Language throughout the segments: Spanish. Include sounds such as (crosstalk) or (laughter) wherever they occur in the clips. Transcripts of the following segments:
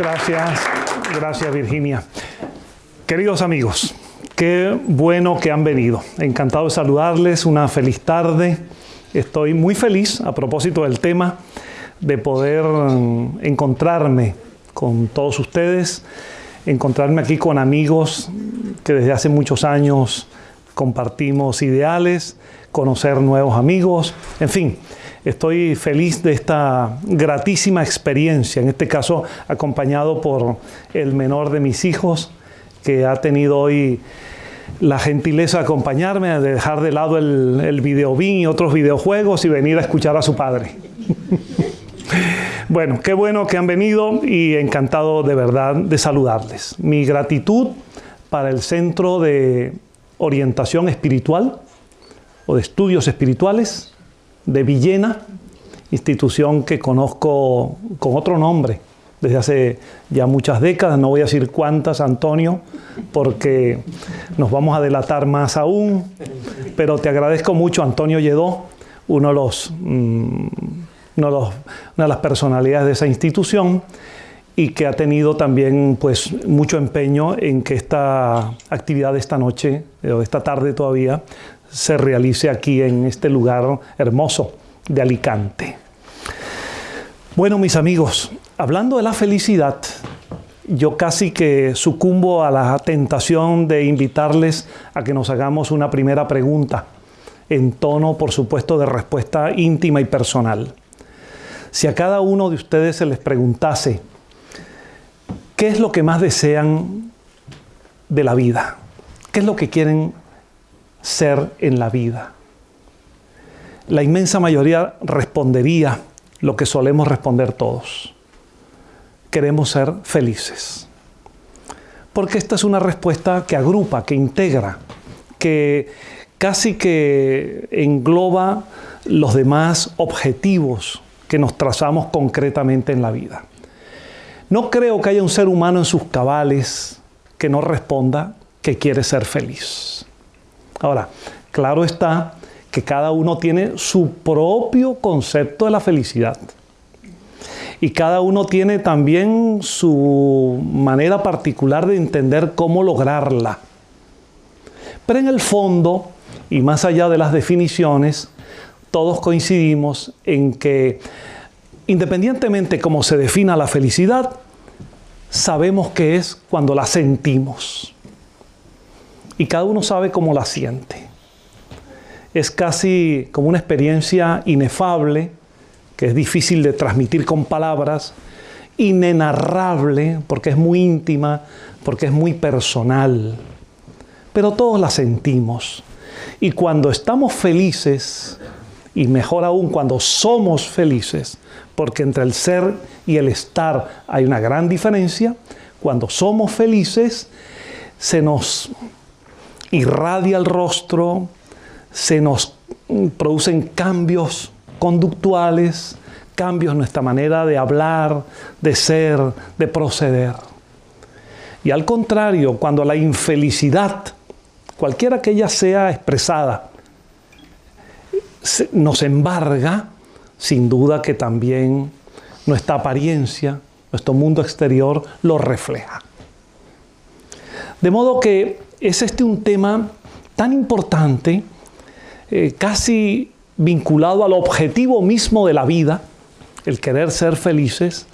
Gracias, gracias Virginia. Queridos amigos, qué bueno que han venido. Encantado de saludarles, una feliz tarde. Estoy muy feliz a propósito del tema de poder mm, encontrarme con todos ustedes, encontrarme aquí con amigos que desde hace muchos años compartimos ideales, conocer nuevos amigos, en fin, estoy feliz de esta gratísima experiencia, en este caso acompañado por el menor de mis hijos, que ha tenido hoy la gentileza de acompañarme, de dejar de lado el, el videobin y otros videojuegos y venir a escuchar a su padre. (laughs) bueno, qué bueno que han venido y encantado de verdad de saludarles. Mi gratitud para el Centro de Orientación Espiritual o de Estudios Espirituales de Villena, institución que conozco con otro nombre desde hace ya muchas décadas, no voy a decir cuántas, Antonio, porque nos vamos a delatar más aún, pero te agradezco mucho, Antonio Lledó, uno de los, mm, uno de una de las personalidades de esa institución, y que ha tenido también pues, mucho empeño en que esta actividad de esta noche, o esta tarde todavía, se realice aquí en este lugar hermoso de Alicante. Bueno, mis amigos, hablando de la felicidad, yo casi que sucumbo a la tentación de invitarles a que nos hagamos una primera pregunta, en tono, por supuesto, de respuesta íntima y personal. Si a cada uno de ustedes se les preguntase, ¿qué es lo que más desean de la vida? ¿Qué es lo que quieren ser en la vida? La inmensa mayoría respondería lo que solemos responder todos. Queremos ser felices. Porque esta es una respuesta que agrupa, que integra, que casi que engloba los demás objetivos que nos trazamos concretamente en la vida. No creo que haya un ser humano en sus cabales que no responda que quiere ser feliz. Ahora, claro está que cada uno tiene su propio concepto de la felicidad. Y cada uno tiene también su manera particular de entender cómo lograrla. Pero en el fondo, y más allá de las definiciones, todos coincidimos en que independientemente cómo se defina la felicidad, sabemos que es cuando la sentimos. Y cada uno sabe cómo la siente es casi como una experiencia inefable, que es difícil de transmitir con palabras, inenarrable, porque es muy íntima, porque es muy personal. Pero todos la sentimos. Y cuando estamos felices, y mejor aún cuando somos felices, porque entre el ser y el estar hay una gran diferencia, cuando somos felices se nos irradia el rostro, se nos producen cambios conductuales, cambios en nuestra manera de hablar, de ser, de proceder. Y al contrario, cuando la infelicidad, cualquiera que ella sea expresada, nos embarga, sin duda que también nuestra apariencia, nuestro mundo exterior lo refleja. De modo que es este un tema tan importante eh, casi vinculado al objetivo mismo de la vida, el querer ser felices,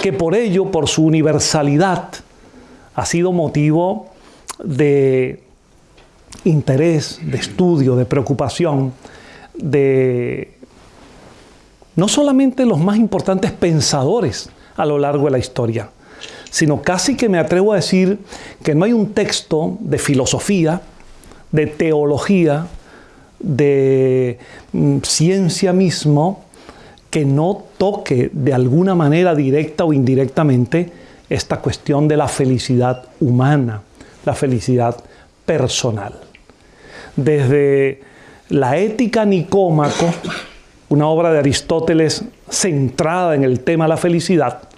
que por ello, por su universalidad, ha sido motivo de interés, de estudio, de preocupación, de no solamente los más importantes pensadores a lo largo de la historia, sino casi que me atrevo a decir que no hay un texto de filosofía, de teología, de mm, ciencia mismo que no toque de alguna manera directa o indirectamente esta cuestión de la felicidad humana, la felicidad personal. Desde la ética Nicómaco, una obra de Aristóteles centrada en el tema de la felicidad,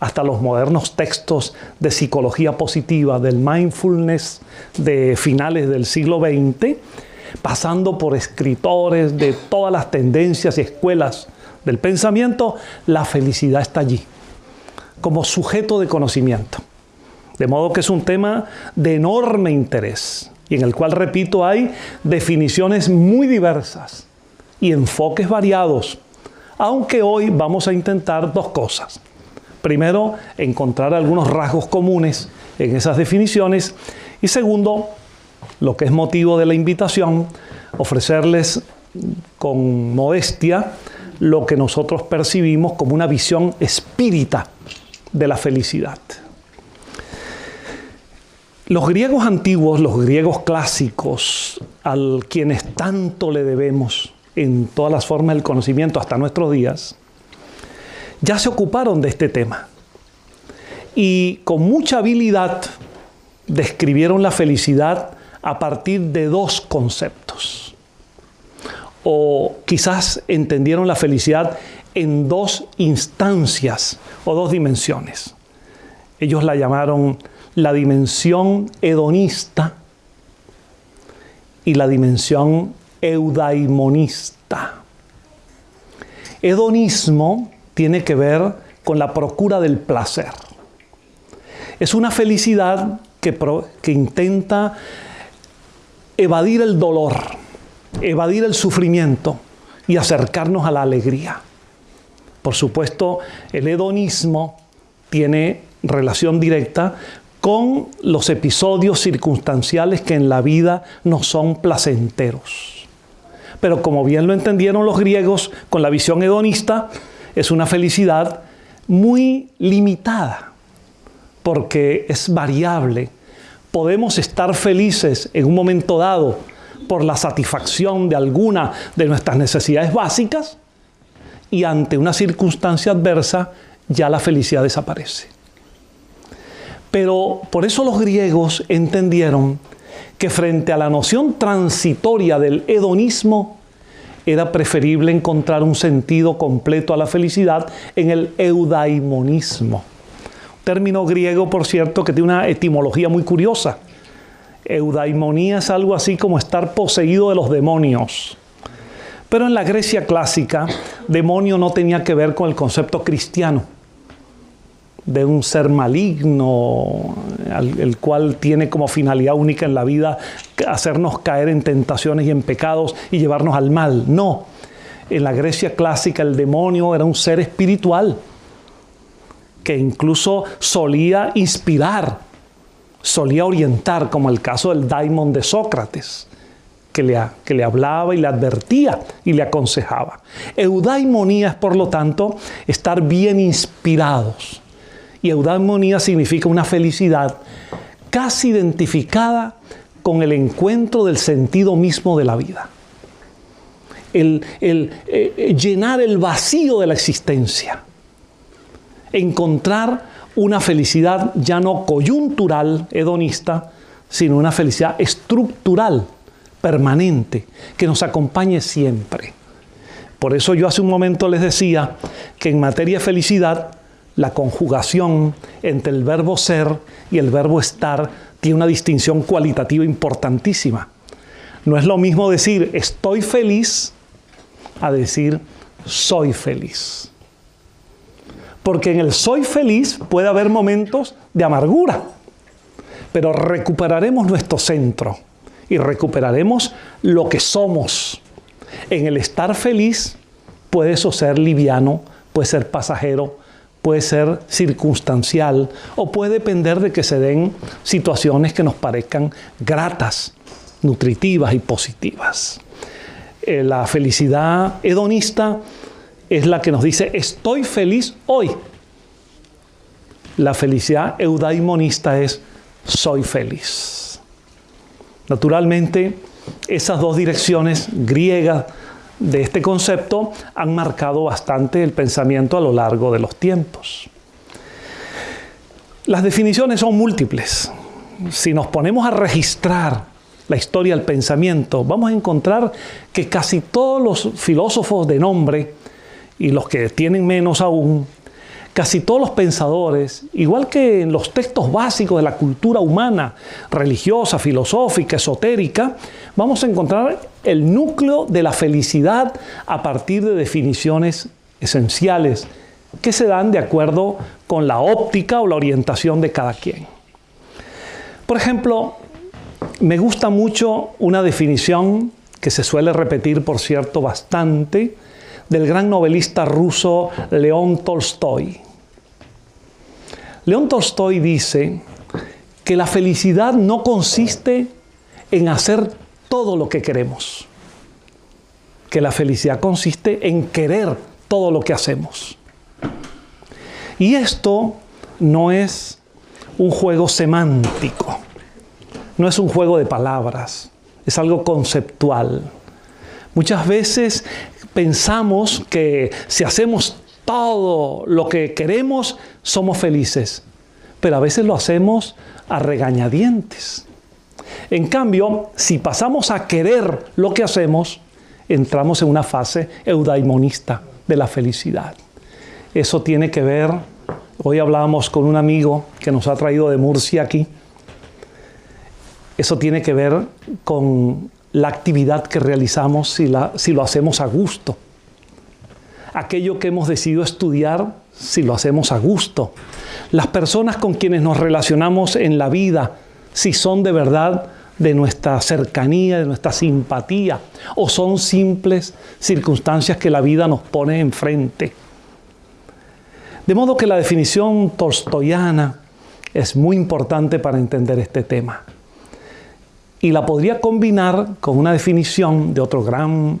hasta los modernos textos de psicología positiva, del mindfulness de finales del siglo XX, pasando por escritores de todas las tendencias y escuelas del pensamiento, la felicidad está allí. como sujeto de conocimiento. De modo que es un tema de enorme interés y en el cual, repito, hay definiciones muy diversas y enfoques variados, aunque hoy vamos a intentar dos cosas. Primero, encontrar algunos rasgos comunes en esas definiciones y segundo, lo que es motivo de la invitación, ofrecerles con modestia lo que nosotros percibimos como una visión espírita de la felicidad. Los griegos antiguos, los griegos clásicos, a quienes tanto le debemos en todas las formas del conocimiento hasta nuestros días, ya se ocuparon de este tema y con mucha habilidad describieron la felicidad a partir de dos conceptos. O quizás entendieron la felicidad en dos instancias o dos dimensiones. Ellos la llamaron la dimensión hedonista y la dimensión eudaimonista. Hedonismo tiene que ver con la procura del placer. Es una felicidad que, intenta evadir el dolor, evadir el sufrimiento y acercarnos a la alegría. Por supuesto, el hedonismo tiene relación directa con los episodios circunstanciales que en la vida no son placenteros. Pero como bien lo entendieron los griegos con la visión hedonista, es una felicidad muy limitada, porque es variable. Podemos estar felices en un momento dado por la satisfacción de alguna de nuestras necesidades básicas y ante una circunstancia adversa ya la felicidad desaparece. Pero por eso los griegos entendieron que frente a la noción transitoria del hedonismo, era preferible encontrar un sentido completo a la felicidad en el eudaimonismo. Término griego, por cierto, que tiene una etimología muy curiosa. Eudaimonía es algo así como estar poseído de los demonios. Pero en la Grecia clásica, demonio no tenía que ver con el concepto cristiano de un ser maligno, el cual tiene como finalidad única en la vida hacernos caer en tentaciones y en pecados y llevarnos al mal. No, en la Grecia clásica el demonio era un ser espiritual que incluso solía inspirar, solía orientar, como el caso del daimon de Sócrates. Que le, que le, hablaba y le advertía y le aconsejaba. Eudaimonía es, por lo tanto, estar bien inspirados, y eudaimonía significa una felicidad casi identificada con el encuentro del sentido mismo de la vida. El, eh, llenar el vacío de la existencia. Encontrar una felicidad ya no coyuntural, hedonista, sino una felicidad estructural, permanente, que nos acompañe siempre. Por eso yo hace un momento les decía que en materia de felicidad la conjugación entre el verbo ser y el verbo estar tiene una distinción cualitativa importantísima. No es lo mismo decir estoy feliz a decir soy feliz. Porque en el soy feliz puede haber momentos de amargura, pero recuperaremos nuestro centro y recuperaremos lo que somos. En el estar feliz puede eso ser liviano, puede ser pasajero, puede ser circunstancial o puede depender de que se den situaciones que nos parezcan gratas, nutritivas y positivas. Eh, la felicidad hedonista es la que nos dice estoy feliz hoy. La felicidad eudaimonista es soy feliz. Naturalmente, esas dos direcciones griegas de este concepto han marcado bastante el pensamiento a lo largo de los tiempos. Las definiciones son múltiples. Si nos ponemos a registrar la historia del pensamiento, vamos a encontrar que casi todos los filósofos de nombre, y los que tienen menos aún, casi todos los pensadores, igual que en los textos básicos de la cultura humana, religiosa, filosófica, esotérica, vamos a encontrar el núcleo de la felicidad a partir de definiciones esenciales que se dan de acuerdo con la óptica o la orientación de cada quien. Por ejemplo, me gusta mucho una definición que se suele repetir, por cierto, bastante, del gran novelista ruso León Tolstoy. León Tolstoy dice que la felicidad no consiste en hacer todo lo que queremos, que la felicidad consiste en querer todo lo que hacemos. Y esto no es un juego semántico, no es un juego de palabras, es algo conceptual. Muchas veces pensamos que si hacemos todo lo que queremos, somos felices, pero a veces lo hacemos a regañadientes. En cambio, si pasamos a querer lo que hacemos, entramos en una fase eudaimonista de la felicidad. Eso tiene que ver, hoy hablábamos con un amigo que nos ha traído de Murcia aquí, eso tiene que ver con la actividad que realizamos si, la, si lo hacemos a gusto. Aquello que hemos decidido estudiar, si lo hacemos a gusto. Las personas con quienes nos relacionamos en la vida, si son de verdad de nuestra cercanía, de nuestra simpatía, o son simples circunstancias que la vida nos pone enfrente. De modo que la definición tolstoyana es muy importante para entender este tema y la podría combinar con una definición de otro gran,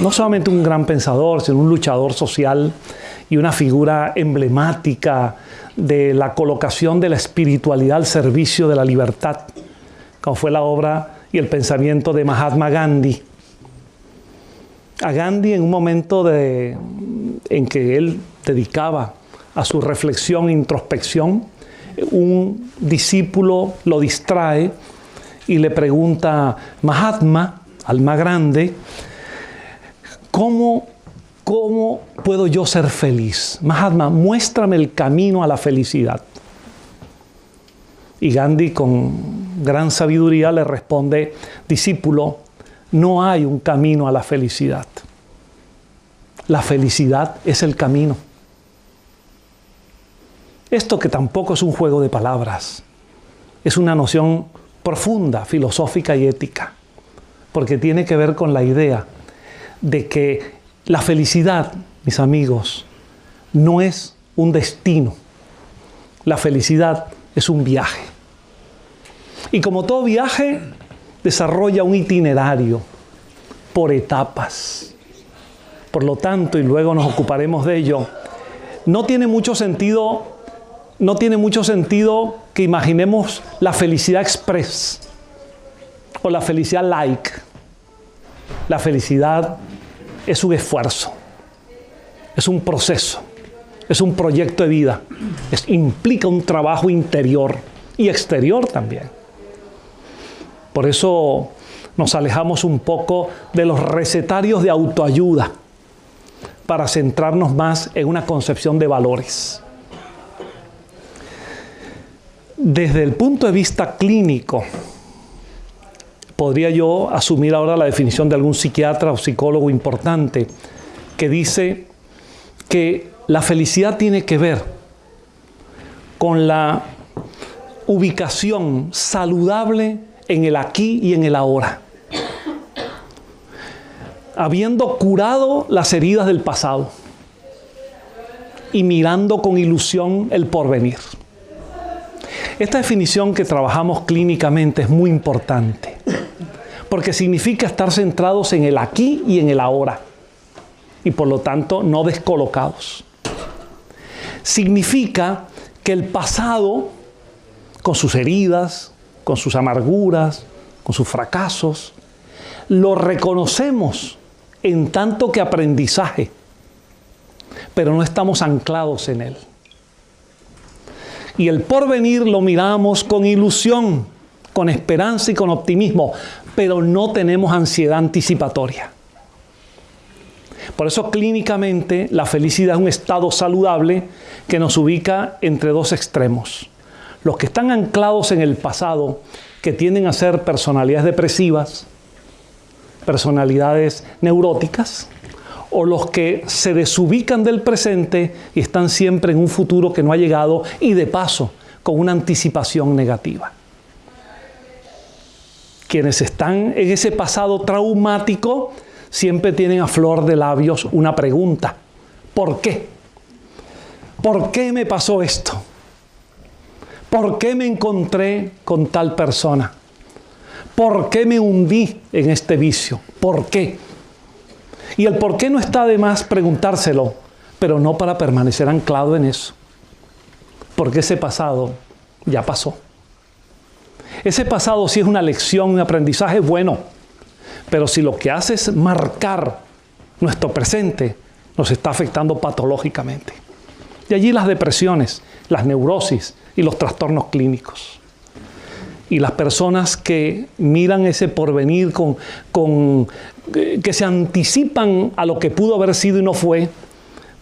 no solamente un gran pensador, sino un luchador social y una figura emblemática de la colocación de la espiritualidad al servicio de la libertad, como fue la obra y el pensamiento de Mahatma Gandhi. A Gandhi en un momento de, en que él dedicaba a su reflexión e introspección, un discípulo lo distrae y le pregunta Mahatma, al más grande, ¿cómo, ¿cómo puedo yo ser feliz? Mahatma, muéstrame el camino a la felicidad. Y Gandhi con gran sabiduría le responde, discípulo, no hay un camino a la felicidad. La felicidad es el camino. Esto que tampoco es un juego de palabras, es una noción profunda, filosófica y ética, porque tiene que ver con la idea de que la felicidad, mis amigos, no es un destino. La felicidad es un viaje. Y como todo viaje, desarrolla un itinerario por etapas. Por lo tanto, y luego nos ocuparemos de ello, no tiene mucho sentido no tiene mucho sentido que imaginemos la felicidad express o la felicidad like. La felicidad es un esfuerzo, es un proceso, es un proyecto de vida, implica un trabajo interior y exterior también. Por eso nos alejamos un poco de los recetarios de autoayuda para centrarnos más en una concepción de valores. Desde el punto de vista clínico, podría yo asumir ahora la definición de algún psiquiatra o psicólogo importante que dice que la felicidad tiene que ver con la ubicación saludable en el aquí y en el ahora, habiendo curado las heridas del pasado y mirando con ilusión el porvenir. Esta definición que trabajamos clínicamente es muy importante, porque significa estar centrados en el aquí y en el ahora, y por lo tanto no descolocados. Significa que el pasado, con sus heridas, con sus amarguras, con sus fracasos, lo reconocemos en tanto que aprendizaje, pero no estamos anclados en él y el porvenir lo miramos con ilusión, con esperanza y con optimismo, pero no tenemos ansiedad anticipatoria. Por eso clínicamente la felicidad es un estado saludable que nos ubica entre dos extremos. Los que están anclados en el pasado, que tienden a ser personalidades depresivas, personalidades neuróticas, o los que se desubican del presente y están siempre en un futuro que no ha llegado y de paso con una anticipación negativa. Quienes están en ese pasado traumático siempre tienen a flor de labios una pregunta. ¿Por qué? ¿Por qué me pasó esto? ¿Por qué me encontré con tal persona? ¿Por qué me hundí en este vicio? ¿Por qué? Y el por qué no está de más preguntárselo, pero no para permanecer anclado en eso. Porque ese pasado ya pasó. Ese pasado sí es una lección, un aprendizaje bueno, pero si lo que hace es marcar nuestro presente, nos está afectando patológicamente. Y allí las depresiones, las neurosis y los trastornos clínicos y las personas que miran ese porvenir con, con, eh, que se anticipan a lo que pudo haber sido y no fue,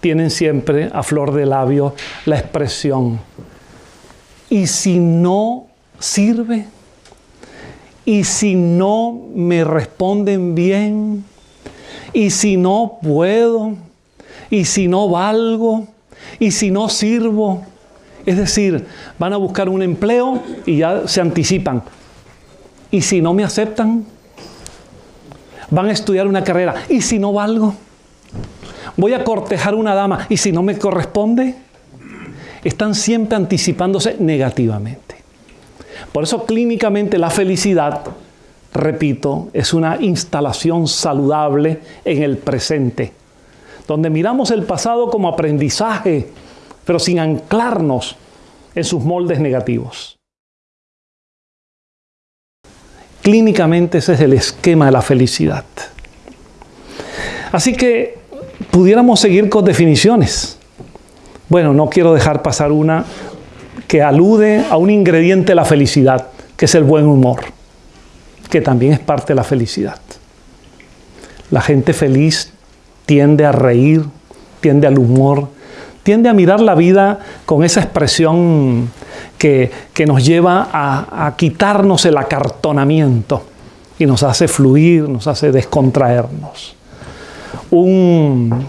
tienen siempre a flor de labio la expresión. Y si no sirve, y si no me responden bien, y si no puedo, y si no valgo, y si no sirvo, es decir, van a buscar un empleo y ya se anticipan. ¿Y si no me aceptan? Van a estudiar una carrera. ¿Y si no valgo? Voy a cortejar una dama. ¿Y si no me corresponde? Están siempre anticipándose negativamente. Por eso clínicamente la felicidad, repito, es una instalación saludable en el presente, donde miramos el pasado como aprendizaje pero sin anclarnos en sus moldes negativos. Clínicamente ese es el esquema de la felicidad. Así que pudiéramos seguir con definiciones. Bueno, no quiero dejar pasar una que alude a un ingrediente de la felicidad, que es el buen humor, que también es parte de la felicidad. La gente feliz tiende a reír, tiende al humor, tiende a mirar la vida con esa expresión que, nos lleva a, quitarnos el acartonamiento y nos hace fluir, nos hace descontraernos. Un,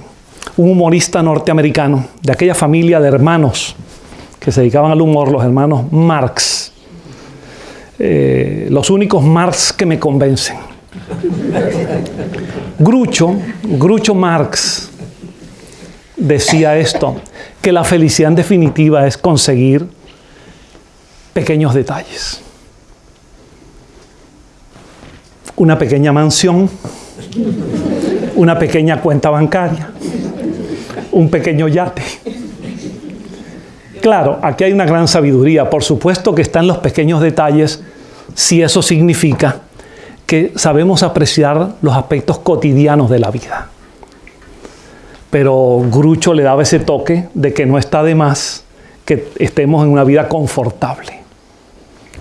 humorista norteamericano de aquella familia de hermanos que se dedicaban al humor, los hermanos Marx, eh, los únicos Marx que me convencen. Grucho, Grucho Marx, decía esto, que la felicidad en definitiva es conseguir pequeños detalles. Una pequeña mansión, una pequeña cuenta bancaria, un pequeño yate. Claro, aquí hay una gran sabiduría. Por supuesto que están los pequeños detalles si eso significa que sabemos apreciar los aspectos cotidianos de la vida pero Grucho le daba ese toque de que no está de más que estemos en una vida confortable,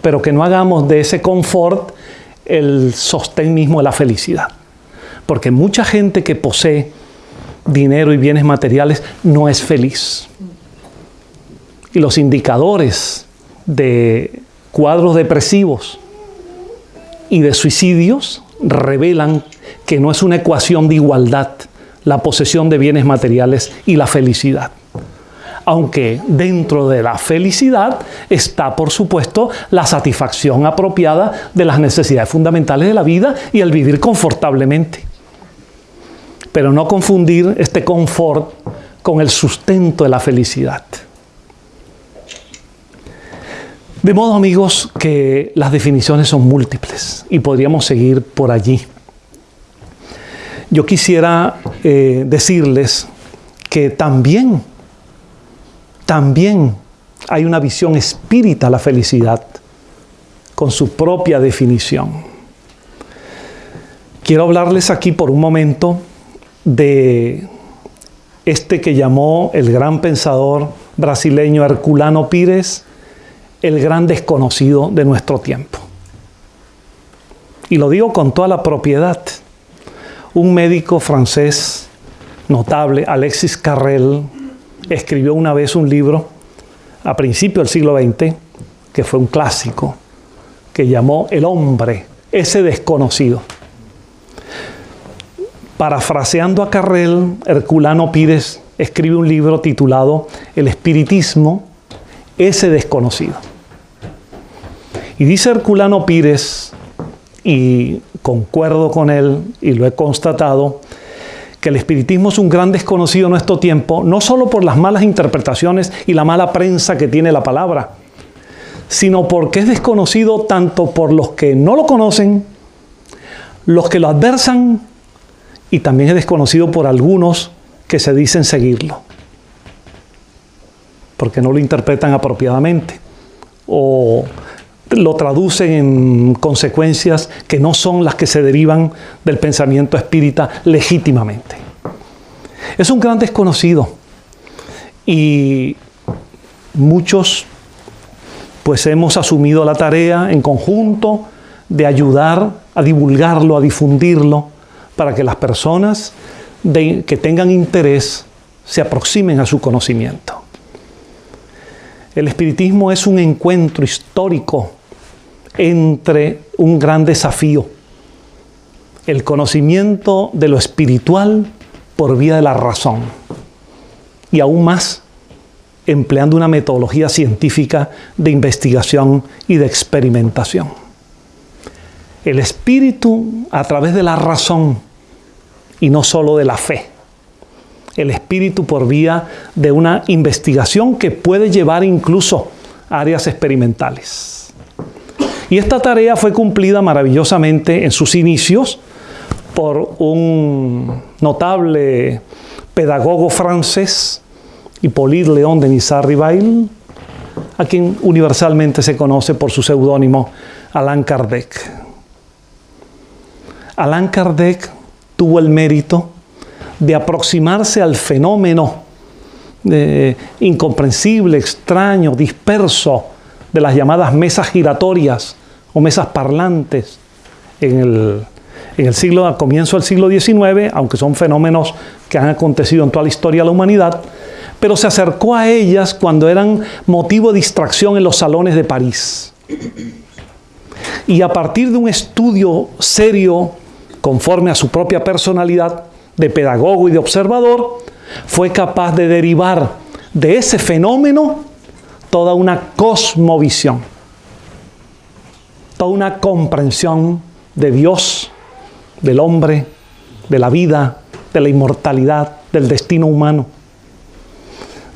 pero que no hagamos de ese confort el sostén mismo de la felicidad. Porque mucha gente que posee dinero y bienes materiales no es feliz. Y los indicadores de cuadros depresivos y de suicidios revelan que no es una ecuación de igualdad, la posesión de bienes materiales y la felicidad. Aunque dentro de la felicidad está, por supuesto, la satisfacción apropiada de las necesidades fundamentales de la vida y el vivir confortablemente. Pero no confundir este confort con el sustento de la felicidad. De modo, amigos, que las definiciones son múltiples y podríamos seguir por allí. Yo quisiera eh, decirles que también, también hay una visión espírita a la felicidad con su propia definición. Quiero hablarles aquí por un momento de este que llamó el gran pensador brasileño Herculano Pires el gran desconocido de nuestro tiempo. Y lo digo con toda la propiedad un médico francés notable, Alexis Carrel, escribió una vez un libro a principios del siglo XX, que fue un clásico, que llamó El hombre, ese desconocido. Parafraseando a Carrel, Herculano Pires escribe un libro titulado El espiritismo, ese desconocido. Y dice Herculano Pires, y concuerdo con él y lo he constatado, que el espiritismo es un gran desconocido en nuestro tiempo, no solo por las malas interpretaciones y la mala prensa que tiene la palabra, sino porque es desconocido tanto por los que no lo conocen, los que lo adversan, y también es desconocido por algunos que se dicen seguirlo, porque no lo interpretan apropiadamente o lo traducen en consecuencias que no son las que se derivan del pensamiento espírita legítimamente. Es un gran desconocido y muchos pues hemos asumido la tarea en conjunto de ayudar a divulgarlo, a difundirlo, para que las personas que tengan interés se aproximen a su conocimiento. El espiritismo es un encuentro histórico entre un gran desafío, el conocimiento de lo espiritual por vía de la razón, y aún más empleando una metodología científica de investigación y de experimentación. El espíritu a través de la razón y no solo de la fe. El espíritu por vía de una investigación que puede llevar incluso a áreas experimentales. Y esta tarea fue cumplida maravillosamente en sus inicios por un notable pedagogo francés, Hippolyte Léon de Nizar-Rivail, a quien universalmente se conoce por su seudónimo Allan Kardec. Allan Kardec tuvo el mérito de aproximarse al fenómeno eh, incomprensible, extraño, disperso de las llamadas mesas giratorias o mesas parlantes en el, en el siglo, comienzo del siglo XIX, aunque son fenómenos que han acontecido en toda la historia de la humanidad, pero se acercó a ellas cuando eran motivo de distracción en los salones de París. Y a partir de un estudio serio conforme a su propia personalidad de pedagogo y de observador, fue capaz de derivar de ese fenómeno toda una cosmovisión, toda una comprensión de Dios, del hombre, de la vida, de la inmortalidad, del destino humano,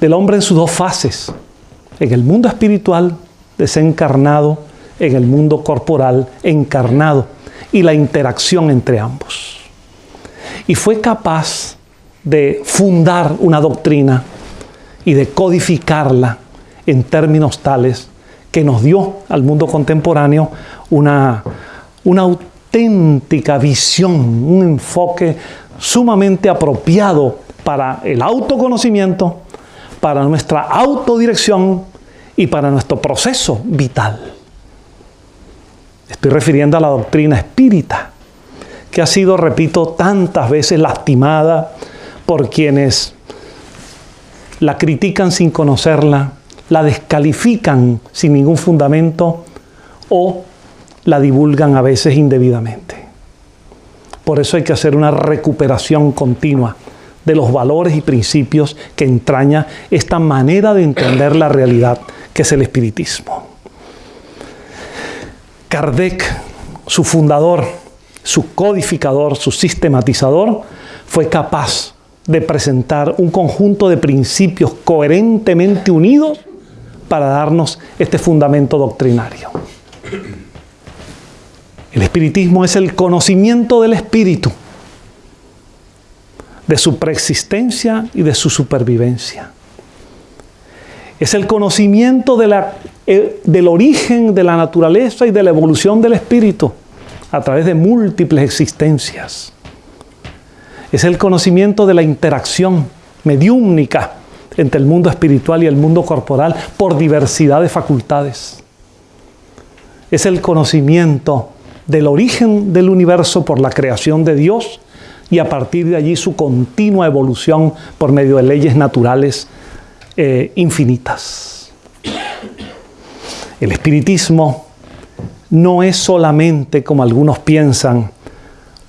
del hombre en sus dos fases, en el mundo espiritual desencarnado, en el mundo corporal encarnado y la interacción entre ambos. Y fue capaz de fundar una doctrina y de codificarla en términos tales que nos dio al mundo contemporáneo una, una auténtica visión, un enfoque sumamente apropiado para el autoconocimiento, para nuestra autodirección y para nuestro proceso vital. Estoy refiriendo a la doctrina espírita, que ha sido, repito, tantas veces lastimada por quienes la critican sin conocerla, la descalifican sin ningún fundamento o la divulgan a veces indebidamente. Por eso hay que hacer una recuperación continua de los valores y principios que entraña esta manera de entender la realidad que es el espiritismo. Kardec, su fundador, su codificador, su sistematizador, fue capaz de presentar un conjunto de principios coherentemente unidos para darnos este fundamento doctrinario. El espiritismo es el conocimiento del espíritu, de su preexistencia y de su supervivencia. Es el conocimiento eh, del origen de la naturaleza y de la evolución del espíritu a través de múltiples existencias. Es el conocimiento de la interacción mediúmnica entre el mundo espiritual y el mundo corporal por diversidad de facultades. Es el conocimiento del origen del universo por la creación de Dios y a partir de allí su continua evolución por medio de leyes naturales eh, infinitas. El espiritismo no es solamente, como algunos piensan,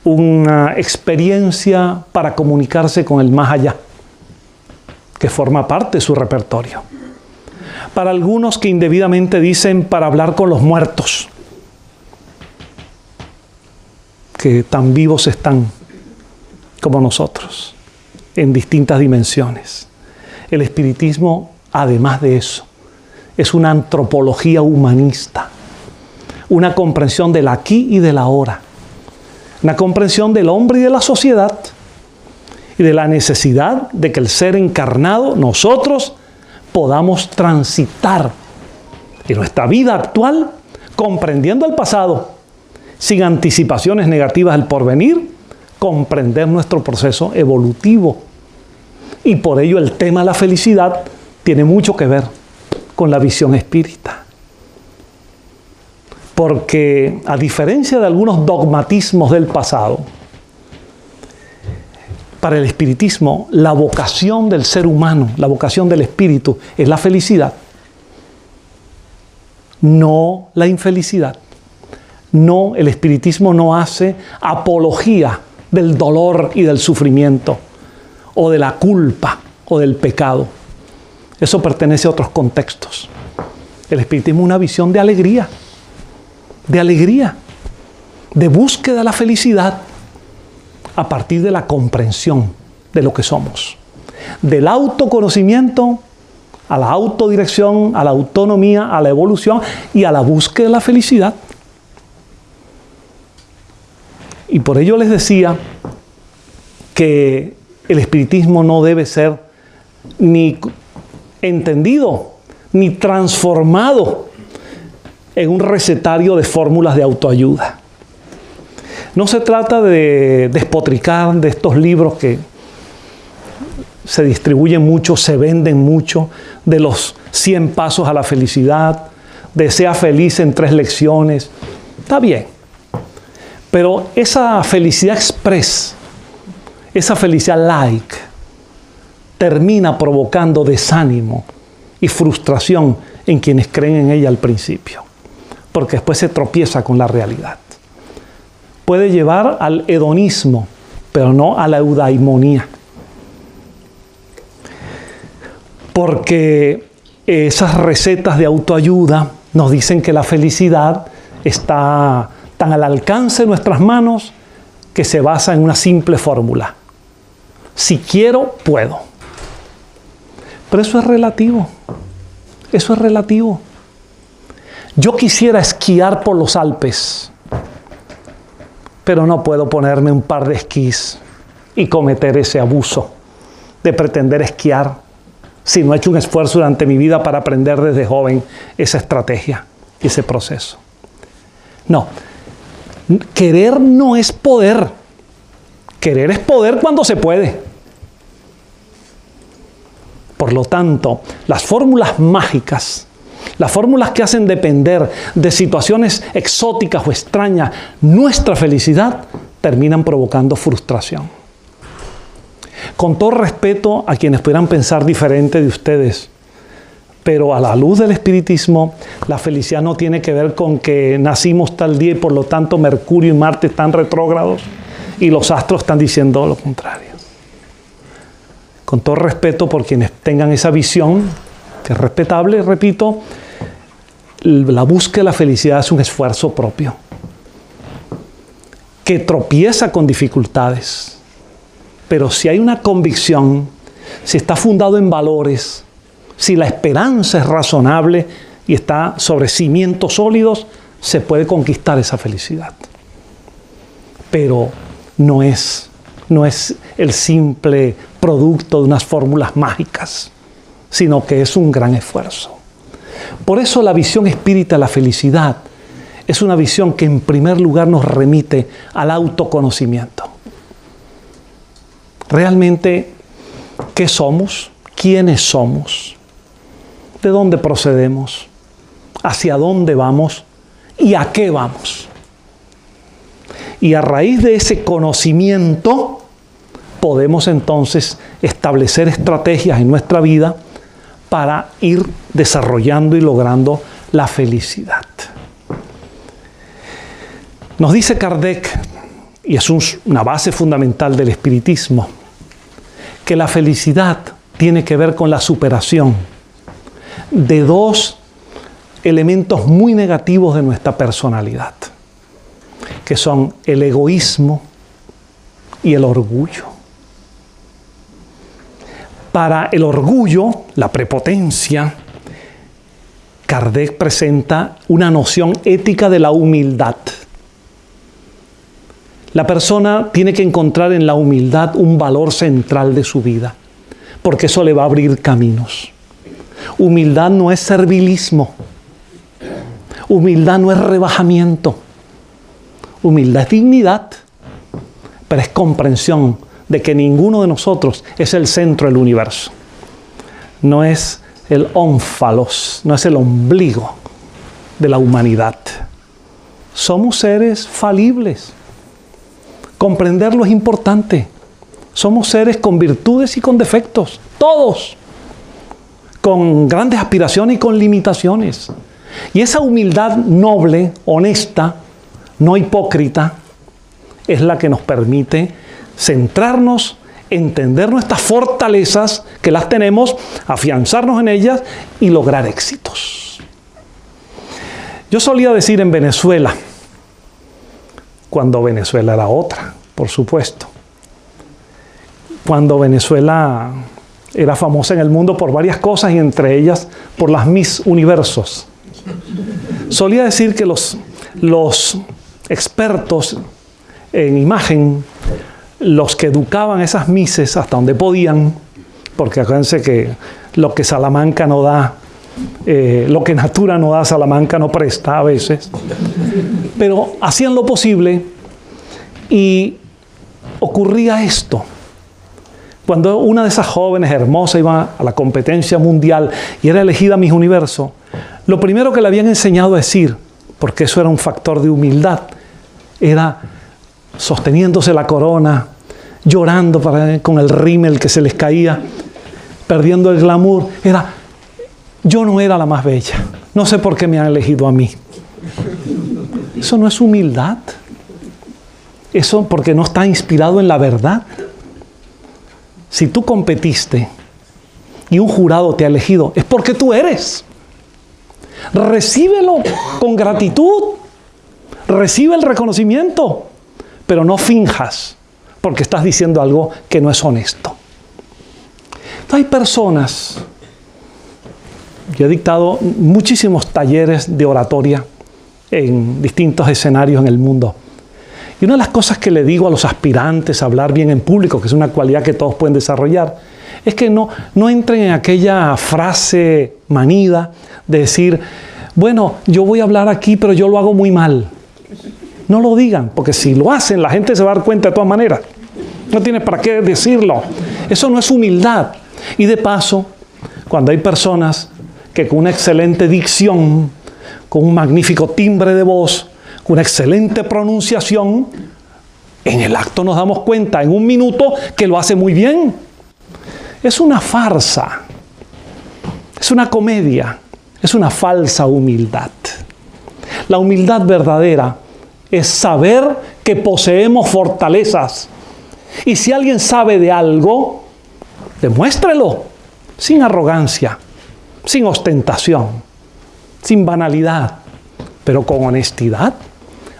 una experiencia para comunicarse con el más allá, que forma parte de su repertorio. Para algunos que indebidamente dicen para hablar con los muertos, que tan vivos están como nosotros, en distintas dimensiones. El espiritismo, además de eso, es una antropología humanista, una comprensión del aquí y del ahora, una comprensión del hombre y de la sociedad y de la necesidad de que el ser encarnado, nosotros, podamos transitar en nuestra vida actual comprendiendo el pasado, sin anticipaciones negativas al porvenir, comprender nuestro proceso evolutivo. Y por ello el tema de la felicidad tiene mucho que ver con la visión espírita porque a diferencia de algunos dogmatismos del pasado, para el espiritismo la vocación del ser humano, la vocación del espíritu es la felicidad, no la infelicidad. No, el espiritismo no hace apología del dolor y del sufrimiento, o de la culpa, o del pecado. Eso pertenece a otros contextos. El espiritismo es una visión de alegría, de alegría, de búsqueda de la felicidad a partir de la comprensión de lo que somos. Del autoconocimiento a la autodirección, a la autonomía, a la evolución y a la búsqueda de la felicidad. Y por ello les decía que el espiritismo no debe ser ni entendido ni transformado en un recetario de fórmulas de autoayuda. No se trata de despotricar de estos libros que se distribuyen mucho, se venden mucho, de los 100 pasos a la felicidad, de sea feliz en tres lecciones. Está bien. Pero esa felicidad express, esa felicidad like, termina provocando desánimo y frustración en quienes creen en ella al principio porque después se tropieza con la realidad. Puede llevar al hedonismo, pero no a la eudaimonía. Porque esas recetas de autoayuda nos dicen que la felicidad está tan al alcance de nuestras manos que se basa en una simple fórmula. Si quiero, puedo. Pero eso es relativo. Eso es relativo. Yo quisiera esquiar por los Alpes, pero no puedo ponerme un par de esquís y cometer ese abuso de pretender esquiar si no he hecho un esfuerzo durante mi vida para aprender desde joven esa estrategia y ese proceso. No, querer no es poder. Querer es poder cuando se puede. Por lo tanto, las fórmulas mágicas las fórmulas que hacen depender de situaciones exóticas o extrañas nuestra felicidad terminan provocando frustración. Con todo respeto a quienes pudieran pensar diferente de ustedes, pero a la luz del espiritismo, la felicidad no tiene que ver con que nacimos tal día y por lo tanto Mercurio y Marte están retrógrados y los astros están diciendo lo contrario. Con todo respeto por quienes tengan esa visión, es respetable, repito, la búsqueda de la felicidad es un esfuerzo propio, que tropieza con dificultades. Pero si hay una convicción, si está fundado en valores, si la esperanza es razonable y está sobre cimientos sólidos, se puede conquistar esa felicidad. Pero no es, no es el simple producto de unas fórmulas mágicas, sino que es un gran esfuerzo. Por eso la visión espírita de la felicidad es una visión que en primer lugar nos remite al autoconocimiento. Realmente, ¿qué somos? ¿Quiénes somos? ¿De dónde procedemos? ¿Hacia dónde vamos? ¿Y a qué vamos? Y a raíz de ese conocimiento podemos entonces establecer estrategias en nuestra vida para ir desarrollando y logrando la felicidad. Nos dice Kardec, y es una base fundamental del espiritismo, que la felicidad tiene que ver con la superación de dos elementos muy negativos de nuestra personalidad, que son el egoísmo y el orgullo. Para el orgullo, la prepotencia, Kardec presenta una noción ética de la humildad. La persona tiene que encontrar en la humildad un valor central de su vida, porque eso le va a abrir caminos. Humildad no es servilismo. Humildad no es rebajamiento. Humildad es dignidad, pero es comprensión de que ninguno de nosotros es el centro del universo. No es el ónfalos, no es el ombligo de la humanidad. Somos seres falibles. Comprenderlo es importante. Somos seres con virtudes y con defectos, todos, con grandes aspiraciones y con limitaciones. Y esa humildad noble, honesta, no hipócrita, es la que nos permite centrarnos, entender nuestras fortalezas, que las tenemos, afianzarnos en ellas y lograr éxitos. Yo solía decir en Venezuela, cuando Venezuela era otra, por supuesto, cuando Venezuela era famosa en el mundo por varias cosas y entre ellas por las Miss Universos. Solía decir que los, los expertos en imagen, los que educaban esas mises hasta donde podían, porque acuérdense que lo que Salamanca no da, eh, lo que Natura no da, Salamanca no presta a veces, pero hacían lo posible y ocurría esto. Cuando una de esas jóvenes hermosas iba a la competencia mundial y era elegida Miss Universo, lo primero que le habían enseñado a decir, porque eso era un factor de humildad, era sosteniéndose la corona, llorando con el rímel que se les caía, perdiendo el glamour, era, yo no era la más bella, no sé por qué me han elegido a mí. Eso no es humildad. Eso porque no está inspirado en la verdad. Si tú competiste y un jurado te ha elegido, es porque tú eres. Recíbelo con gratitud. Recibe el reconocimiento, pero no finjas porque estás diciendo algo que no es honesto. Hay personas, yo he dictado muchísimos talleres de oratoria en distintos escenarios en el mundo. Y una de las cosas que le digo a los aspirantes a hablar bien en público, que es una cualidad que todos pueden desarrollar, es que no, no entren en aquella frase manida de decir, bueno, yo voy a hablar aquí, pero yo lo hago muy mal. No lo digan, porque si lo hacen, la gente se va a dar cuenta de todas maneras. No tienes para qué decirlo. Eso no es humildad. Y de paso, cuando hay personas que con una excelente dicción, con un magnífico timbre de voz, con una excelente pronunciación, en el acto nos damos cuenta en un minuto que lo hace muy bien. Es una farsa, es una comedia, es una falsa humildad. La humildad verdadera es saber que poseemos fortalezas. Y si alguien sabe de algo, demuéstrelo, sin arrogancia, sin ostentación, sin banalidad, pero con honestidad.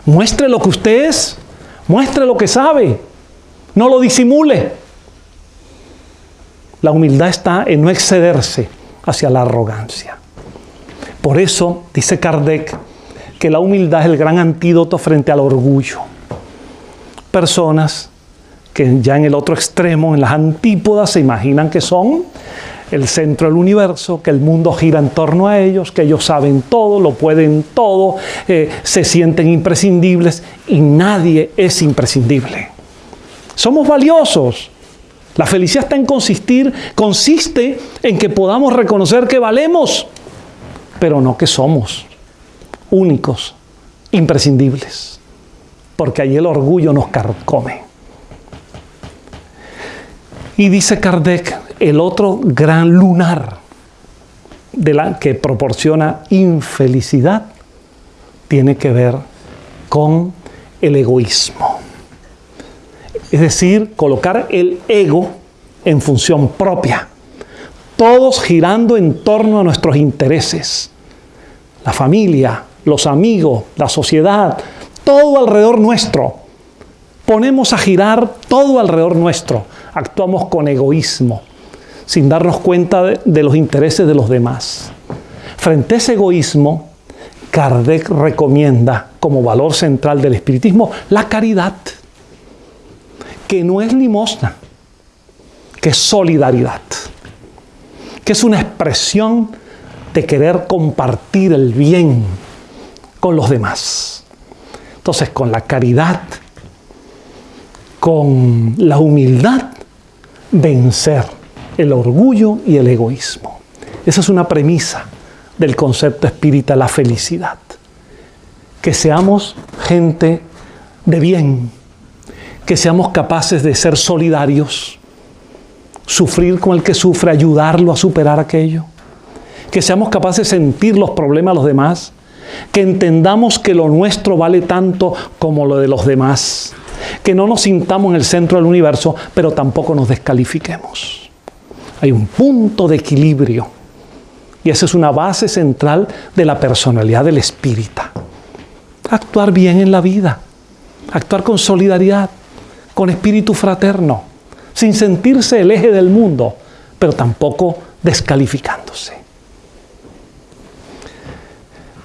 Muestre lo que usted es, muestre lo que sabe, no lo disimule. La humildad está en no excederse hacia la arrogancia. Por eso, dice Kardec, que la humildad es el gran antídoto frente al orgullo. Personas que ya en el otro extremo, en las antípodas, se imaginan que son el centro del universo, que el mundo gira en torno a ellos, que ellos saben todo, lo pueden todo, eh, se sienten imprescindibles y nadie es imprescindible. Somos valiosos, la felicidad está en consistir, consiste en que podamos reconocer que valemos, pero no que somos únicos, imprescindibles, porque ahí el orgullo nos carcome. Y dice Kardec, el otro gran lunar de la que proporciona infelicidad tiene que ver con el egoísmo. Es decir, colocar el ego en función propia. Todos girando en torno a nuestros intereses. La familia, los amigos, la sociedad, todo alrededor nuestro. Ponemos a girar todo alrededor nuestro. Actuamos con egoísmo, sin darnos cuenta de, los intereses de los demás. Frente a ese egoísmo, Kardec recomienda como valor central del espiritismo la caridad, que no es limosna, que es solidaridad, que es una expresión de querer compartir el bien con los demás. Entonces, con la caridad, con la humildad, vencer el orgullo y el egoísmo. Esa es una premisa del concepto espírita, la felicidad. Que seamos gente de bien, que seamos capaces de ser solidarios, sufrir con el que sufre, ayudarlo a superar aquello, que seamos capaces de sentir los problemas de los demás, que entendamos que lo nuestro vale tanto como lo de los demás, que no nos sintamos en el centro del universo, pero tampoco nos descalifiquemos. Hay un punto de equilibrio y esa es una base central de la personalidad del espírita. Actuar bien en la vida, actuar con solidaridad, con espíritu fraterno, sin sentirse el eje del mundo, pero tampoco descalificándose.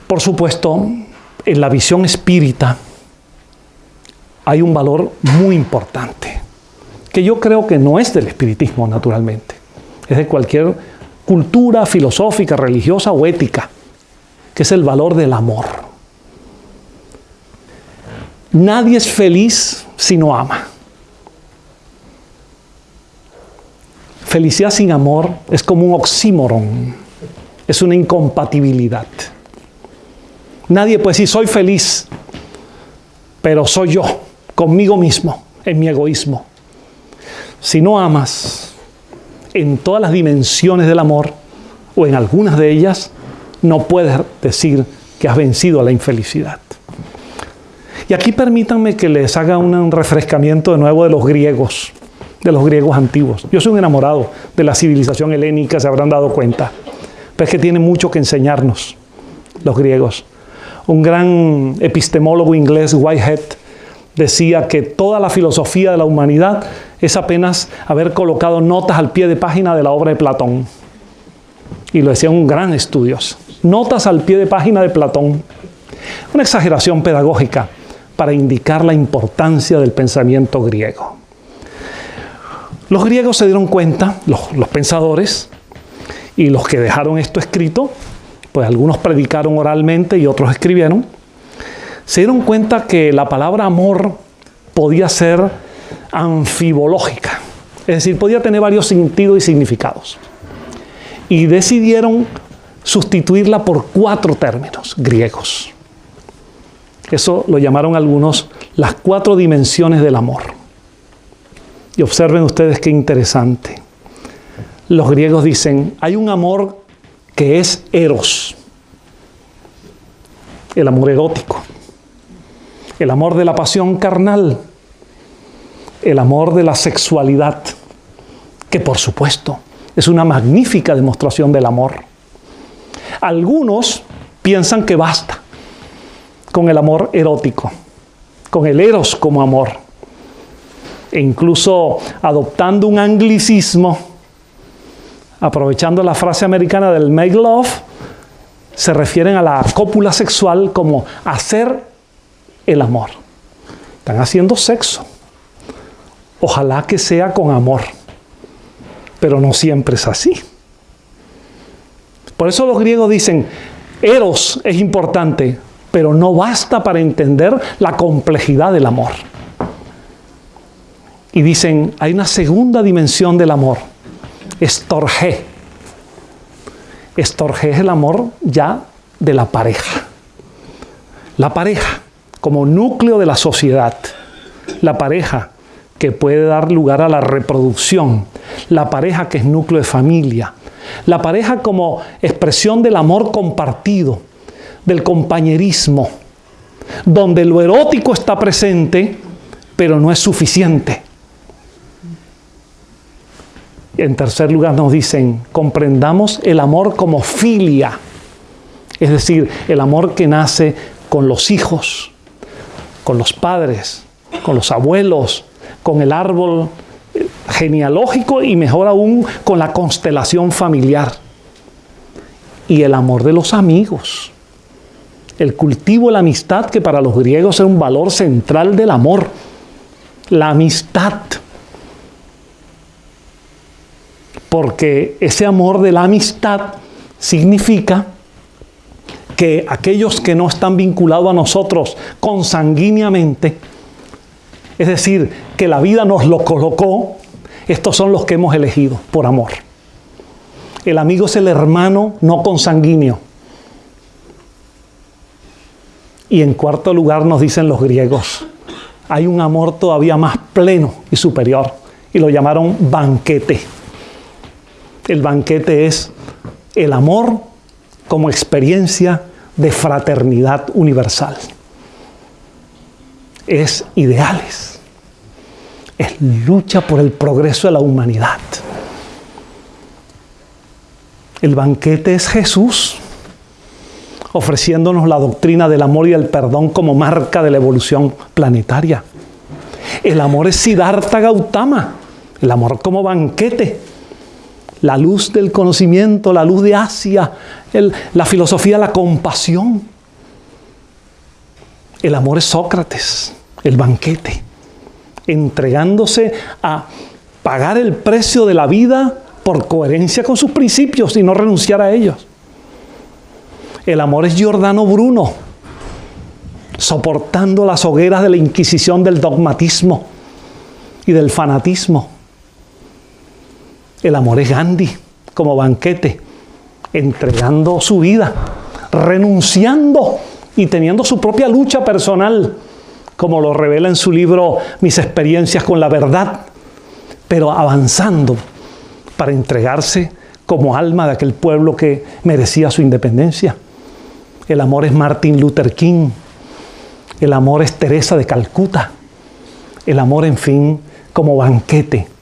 Por supuesto, en la visión espírita hay un valor muy importante, que yo creo que no es del espiritismo naturalmente, es de cualquier cultura filosófica, religiosa o ética, que es el valor del amor. Nadie es feliz si no ama. Felicidad sin amor es como un oxímoron, es una incompatibilidad. Nadie puede decir soy feliz, pero soy yo, conmigo mismo, en mi egoísmo. Si no amas, en todas las dimensiones del amor, o en algunas de ellas, no puedes decir que has vencido a la infelicidad. Y aquí permítanme que les haga un refrescamiento de nuevo de los griegos, de los griegos antiguos. Yo soy un enamorado de la civilización helénica, se habrán dado cuenta. Pero es que tiene mucho que enseñarnos los griegos. Un gran epistemólogo inglés, Whitehead, decía que toda la filosofía de la humanidad es apenas haber colocado notas al pie de página de la obra de Platón. Y lo decía un gran estudioso. Notas al pie de página de Platón. Una exageración pedagógica para indicar la importancia del pensamiento griego. Los griegos se dieron cuenta, los, los pensadores, y los que dejaron esto escrito, pues algunos predicaron oralmente y otros escribieron, se dieron cuenta que la palabra amor podía ser anfibológica, es decir, podía tener varios sentidos y significados. Y decidieron sustituirla por cuatro términos griegos. Eso lo llamaron algunos las cuatro dimensiones del amor. Y observen ustedes qué interesante. Los griegos dicen, hay un amor que es eros, el amor erótico. El amor de la pasión carnal, el amor de la sexualidad, que por supuesto es una magnífica demostración del amor. Algunos piensan que basta con el amor erótico, con el eros como amor, e incluso adoptando un anglicismo, aprovechando la frase americana del make love, se refieren a la cópula sexual como hacer el amor. Están haciendo sexo. Ojalá que sea con amor. Pero no siempre es así. Por eso los griegos dicen, eros es importante, pero no basta para entender la complejidad del amor. Y dicen, hay una segunda dimensión del amor, estorge. Estorge es el amor ya de la pareja. La pareja como núcleo de la sociedad. La pareja que puede dar lugar a la reproducción. La pareja que es núcleo de familia. La pareja como expresión del amor compartido, del compañerismo, donde lo erótico está presente, pero no es suficiente. En tercer lugar nos dicen, comprendamos el amor como filia, es decir, el amor que nace con los hijos, con los padres, con los abuelos, con el árbol genealógico y mejor aún con la constelación familiar. Y el amor de los amigos. El cultivo de la amistad que para los griegos es un valor central del amor. La amistad. Porque ese amor de la amistad significa que aquellos que no están vinculados a nosotros consanguíneamente, es decir, que la vida nos lo colocó, estos son los que hemos elegido por amor. El amigo es el hermano no consanguíneo. Y en cuarto lugar nos dicen los griegos, hay un amor todavía más pleno y superior, y lo llamaron banquete. El banquete es el amor como experiencia de fraternidad universal. Es ideales. Es lucha por el progreso de la humanidad. El banquete es Jesús ofreciéndonos la doctrina del amor y el perdón como marca de la evolución planetaria. El amor es Siddhartha Gautama, el amor como banquete la luz del conocimiento, la luz de Asia, la filosofía, la compasión. El amor es Sócrates, el banquete, entregándose a pagar el precio de la vida por coherencia con sus principios y no renunciar a ellos. El amor es Giordano Bruno, soportando las hogueras de la Inquisición del dogmatismo y del fanatismo. El amor es Gandhi como banquete, entregando su vida, renunciando y teniendo su propia lucha personal, como lo revela en su libro Mis experiencias con la verdad, pero avanzando para entregarse como alma de aquel pueblo que merecía su independencia. El amor es Martin Luther King, el amor es Teresa de Calcuta, el amor, en fin, como banquete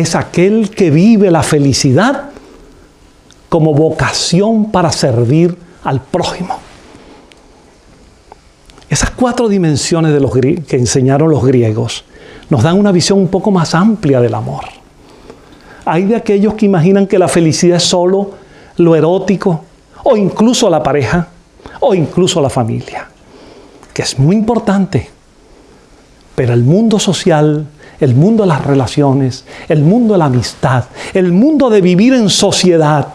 es aquel que vive la felicidad como vocación para servir al prójimo. Esas cuatro dimensiones que enseñaron los griegos nos dan una visión un poco más amplia del amor. Hay de aquellos que imaginan que la felicidad es solo lo erótico, o incluso la pareja, o incluso la familia, que es muy importante. Pero el mundo social el mundo de las relaciones, el mundo de la amistad, el mundo de vivir en sociedad,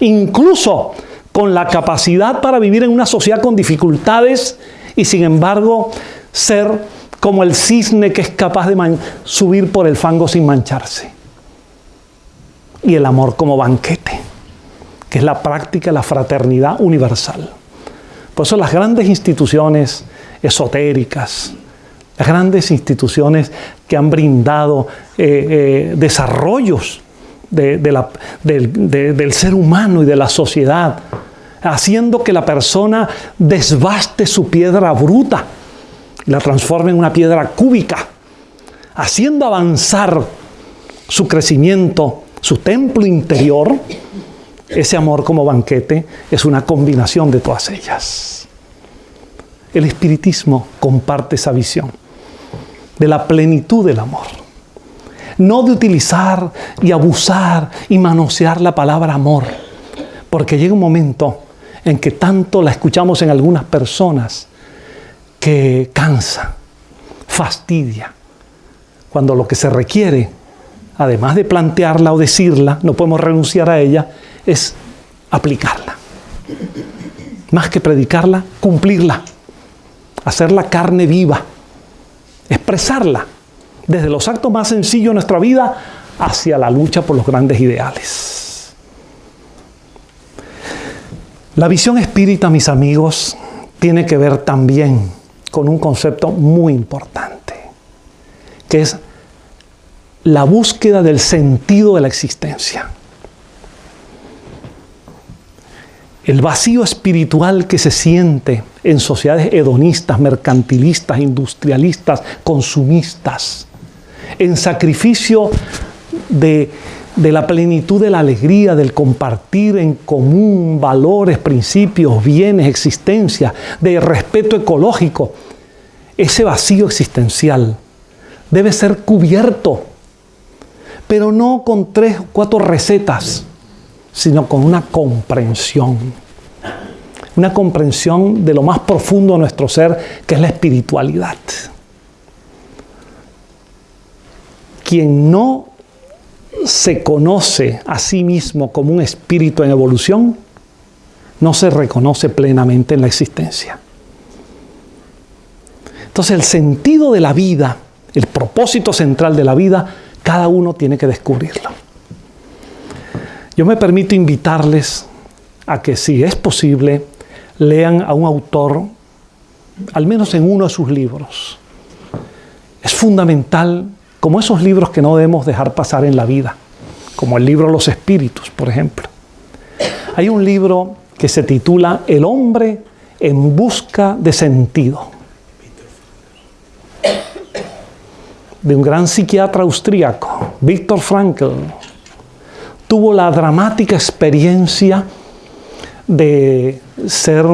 incluso con la capacidad para vivir en una sociedad con dificultades y sin embargo ser como el cisne que es capaz de subir por el fango sin mancharse. Y el amor como banquete, que es la práctica de la fraternidad universal. Por eso las grandes instituciones esotéricas, las grandes instituciones que han brindado eh, eh, desarrollos del ser humano y de la sociedad, haciendo que la persona desbaste su piedra bruta y la transforme en una piedra cúbica, haciendo avanzar su crecimiento, su templo interior, ese amor como banquete es una combinación de todas ellas. El espiritismo comparte esa visión de la plenitud del amor. No de utilizar y abusar y manosear la palabra amor, porque llega un momento en que tanto la escuchamos en algunas personas que cansa, fastidia, cuando lo que se requiere, además de plantearla o decirla, no podemos renunciar a ella, es aplicarla. Más que predicarla, cumplirla, hacerla carne viva expresarla desde los actos más sencillos de nuestra vida hacia la lucha por los grandes ideales. La visión espírita, mis amigos, tiene que ver también con un concepto muy importante, que es la búsqueda del sentido de la existencia. El vacío espiritual que se siente en sociedades hedonistas, mercantilistas, industrialistas, consumistas, en sacrificio de, la plenitud de la alegría, del compartir en común valores, principios, bienes, existencia, de respeto ecológico, ese vacío existencial debe ser cubierto, pero no con tres o cuatro recetas, sino con una comprensión. Una comprensión de lo más profundo de nuestro ser, que es la espiritualidad. Quien no se conoce a sí mismo como un espíritu en evolución, no se reconoce plenamente en la existencia. Entonces el sentido de la vida, el propósito central de la vida, cada uno tiene que descubrirlo. Yo me permito invitarles a que si es posible, lean a un autor, al menos en uno de sus libros. Es fundamental, como esos libros que no debemos dejar pasar en la vida, como el libro Los Espíritus, por ejemplo. Hay un libro que se titula El hombre en busca de sentido. de un gran psiquiatra austríaco, Viktor Frankl, tuvo la dramática experiencia de ser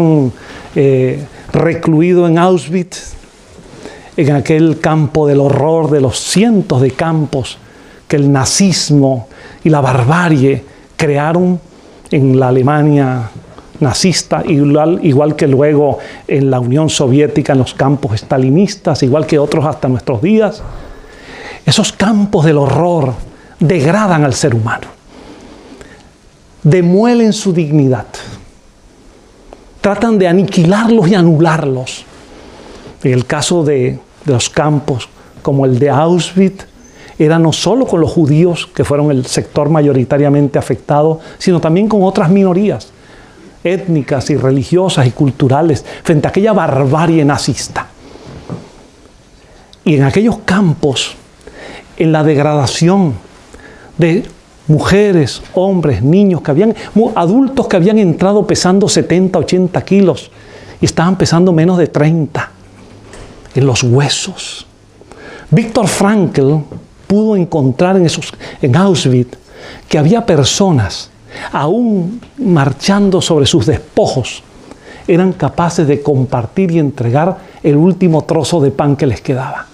eh, recluido en Auschwitz, en aquel campo del horror de los cientos de campos que el nazismo y la barbarie crearon en la Alemania nazista, igual, igual que luego en la Unión Soviética, en los campos estalinistas, igual que otros hasta nuestros días. Esos campos del horror degradan al ser humano, demuelen su dignidad, tratan de aniquilarlos y anularlos. En el caso de, los campos como el de Auschwitz, era no solo con los judíos, que fueron el sector mayoritariamente afectado, sino también con otras minorías étnicas y religiosas y culturales frente a aquella barbarie nazista. Y en aquellos campos en la degradación de mujeres, hombres, niños, que habían, adultos que habían entrado pesando 70, 80 kilos y estaban pesando menos de 30 en los huesos. Víctor Frankl pudo encontrar en, esos, en Auschwitz que había personas, aún marchando sobre sus despojos, eran capaces de compartir y entregar el último trozo de pan que les quedaba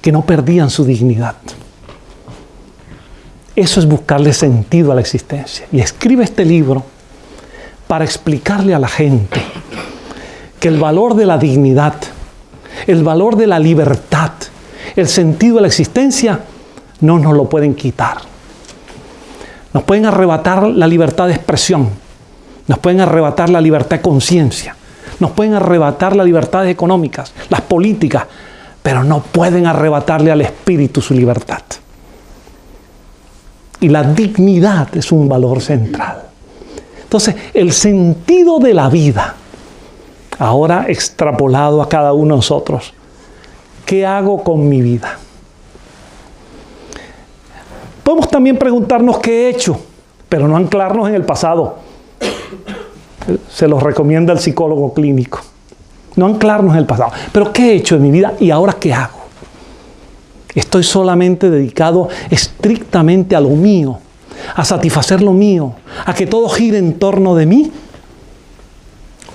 que no perdían su dignidad. Eso es buscarle sentido a la existencia. Y escribe este libro para explicarle a la gente que el valor de la dignidad, el valor de la libertad, el sentido de la existencia, no nos lo pueden quitar. Nos pueden arrebatar la libertad de expresión, nos pueden arrebatar la libertad de conciencia, nos pueden arrebatar las libertades económicas, las políticas, pero no pueden arrebatarle al espíritu su libertad. Y la dignidad es un valor central. Entonces, el sentido de la vida, ahora extrapolado a cada uno de nosotros, ¿qué hago con mi vida? Podemos también preguntarnos qué he hecho, pero no anclarnos en el pasado. Se los recomienda el psicólogo clínico no anclarnos en el pasado. Pero ¿qué he hecho en mi vida y ahora qué hago? ¿Estoy solamente dedicado estrictamente a lo mío, a satisfacer lo mío, a que todo gire en torno de mí?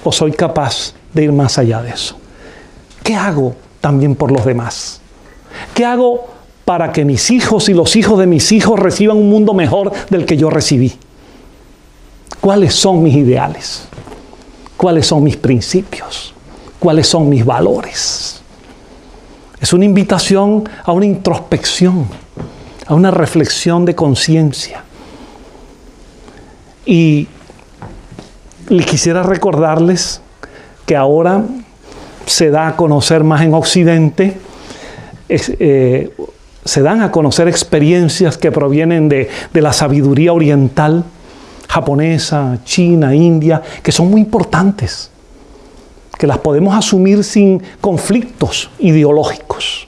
¿O soy capaz de ir más allá de eso? ¿Qué hago también por los demás? ¿Qué hago para que mis hijos y los hijos de mis hijos reciban un mundo mejor del que yo recibí? ¿Cuáles son mis ideales? ¿Cuáles son mis principios? cuáles son mis valores. Es una invitación a una introspección, a una reflexión de conciencia. Y le quisiera recordarles que ahora se da a conocer más en Occidente, eh, se dan a conocer experiencias que provienen de la sabiduría oriental, japonesa, china, india, que son muy importantes que las podemos asumir sin conflictos ideológicos.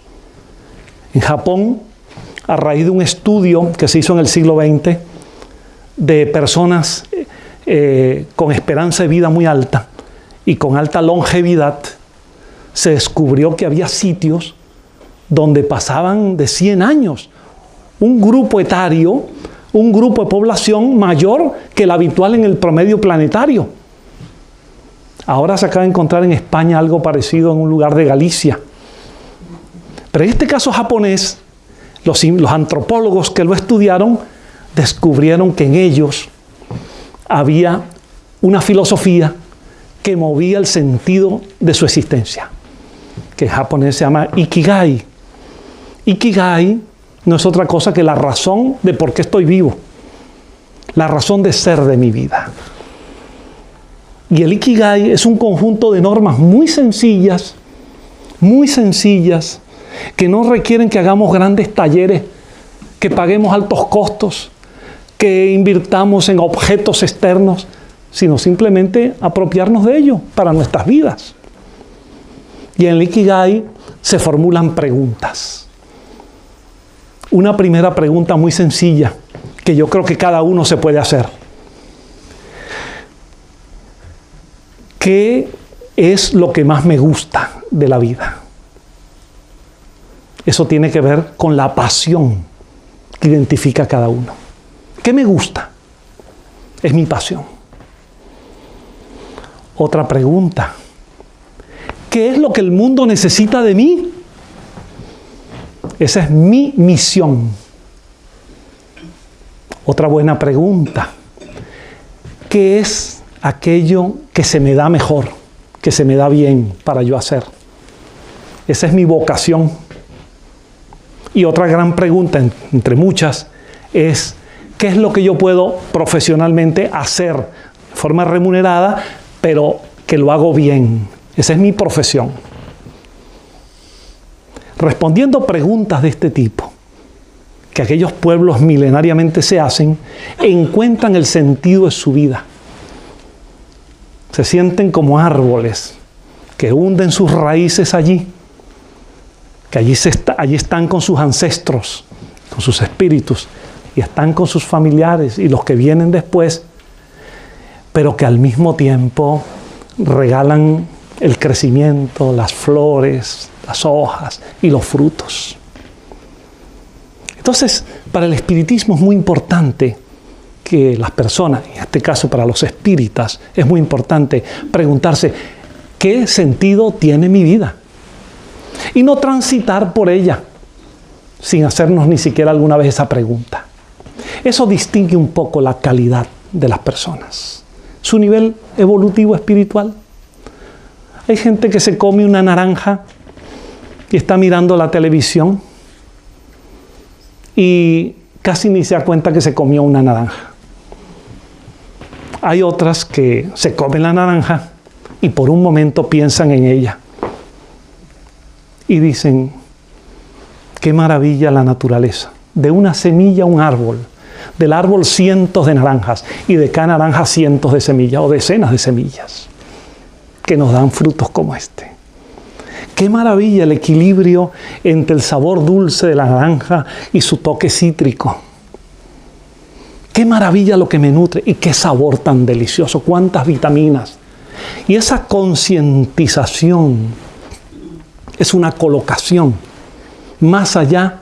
En Japón, a raíz de un estudio que se hizo en el siglo XX de personas eh, con esperanza de vida muy alta y con alta longevidad, se descubrió que había sitios donde pasaban de 100 años. Un grupo etario, un grupo de población mayor que el habitual en el promedio planetario. Ahora se acaba de encontrar en España algo parecido en un lugar de Galicia. Pero en este caso japonés, los, antropólogos que lo estudiaron descubrieron que en ellos había una filosofía que movía el sentido de su existencia, que en japonés se llama Ikigai. Ikigai no es otra cosa que la razón de por qué estoy vivo, la razón de ser de mi vida. Y el Ikigai es un conjunto de normas muy sencillas, muy sencillas, que no requieren que hagamos grandes talleres, que paguemos altos costos, que invirtamos en objetos externos, sino simplemente apropiarnos de ello para nuestras vidas. Y en el Ikigai se formulan preguntas. Una primera pregunta muy sencilla que yo creo que cada uno se puede hacer. ¿Qué es lo que más me gusta de la vida? Eso tiene que ver con la pasión que identifica a cada uno. ¿Qué me gusta? Es mi pasión. Otra pregunta. ¿Qué es lo que el mundo necesita de mí? Esa es mi misión. Otra buena pregunta. ¿Qué es aquello que se me da mejor, que se me da bien para yo hacer? Esa es mi vocación. Y otra gran pregunta, entre muchas, es ¿qué es lo que yo puedo profesionalmente hacer de forma remunerada, pero que lo hago bien? Esa es mi profesión. Respondiendo preguntas de este tipo, que aquellos pueblos milenariamente se hacen, encuentran el sentido de su vida se sienten como árboles que hunden sus raíces allí, que allí, allí están con sus ancestros, con sus espíritus, y están con sus familiares y los que vienen después, pero que al mismo tiempo regalan el crecimiento, las flores, las hojas y los frutos. Entonces, para el espiritismo es muy importante que las personas, en este caso para los espíritas, es muy importante preguntarse, ¿qué sentido tiene mi vida? Y no transitar por ella sin hacernos ni siquiera alguna vez esa pregunta. Eso distingue un poco la calidad de las personas, su nivel evolutivo espiritual. Hay gente que se come una naranja y está mirando la televisión y casi ni se da cuenta que se comió una naranja. Hay otras que se comen la naranja y por un momento piensan en ella. Y dicen, qué maravilla la naturaleza. De una semilla un árbol. Del árbol cientos de naranjas y de cada naranja cientos de semillas o decenas de semillas que nos dan frutos como este. Qué maravilla el equilibrio entre el sabor dulce de la naranja y su toque cítrico Qué maravilla lo que me nutre y qué sabor tan delicioso, cuántas vitaminas. Y esa concientización es una colocación más allá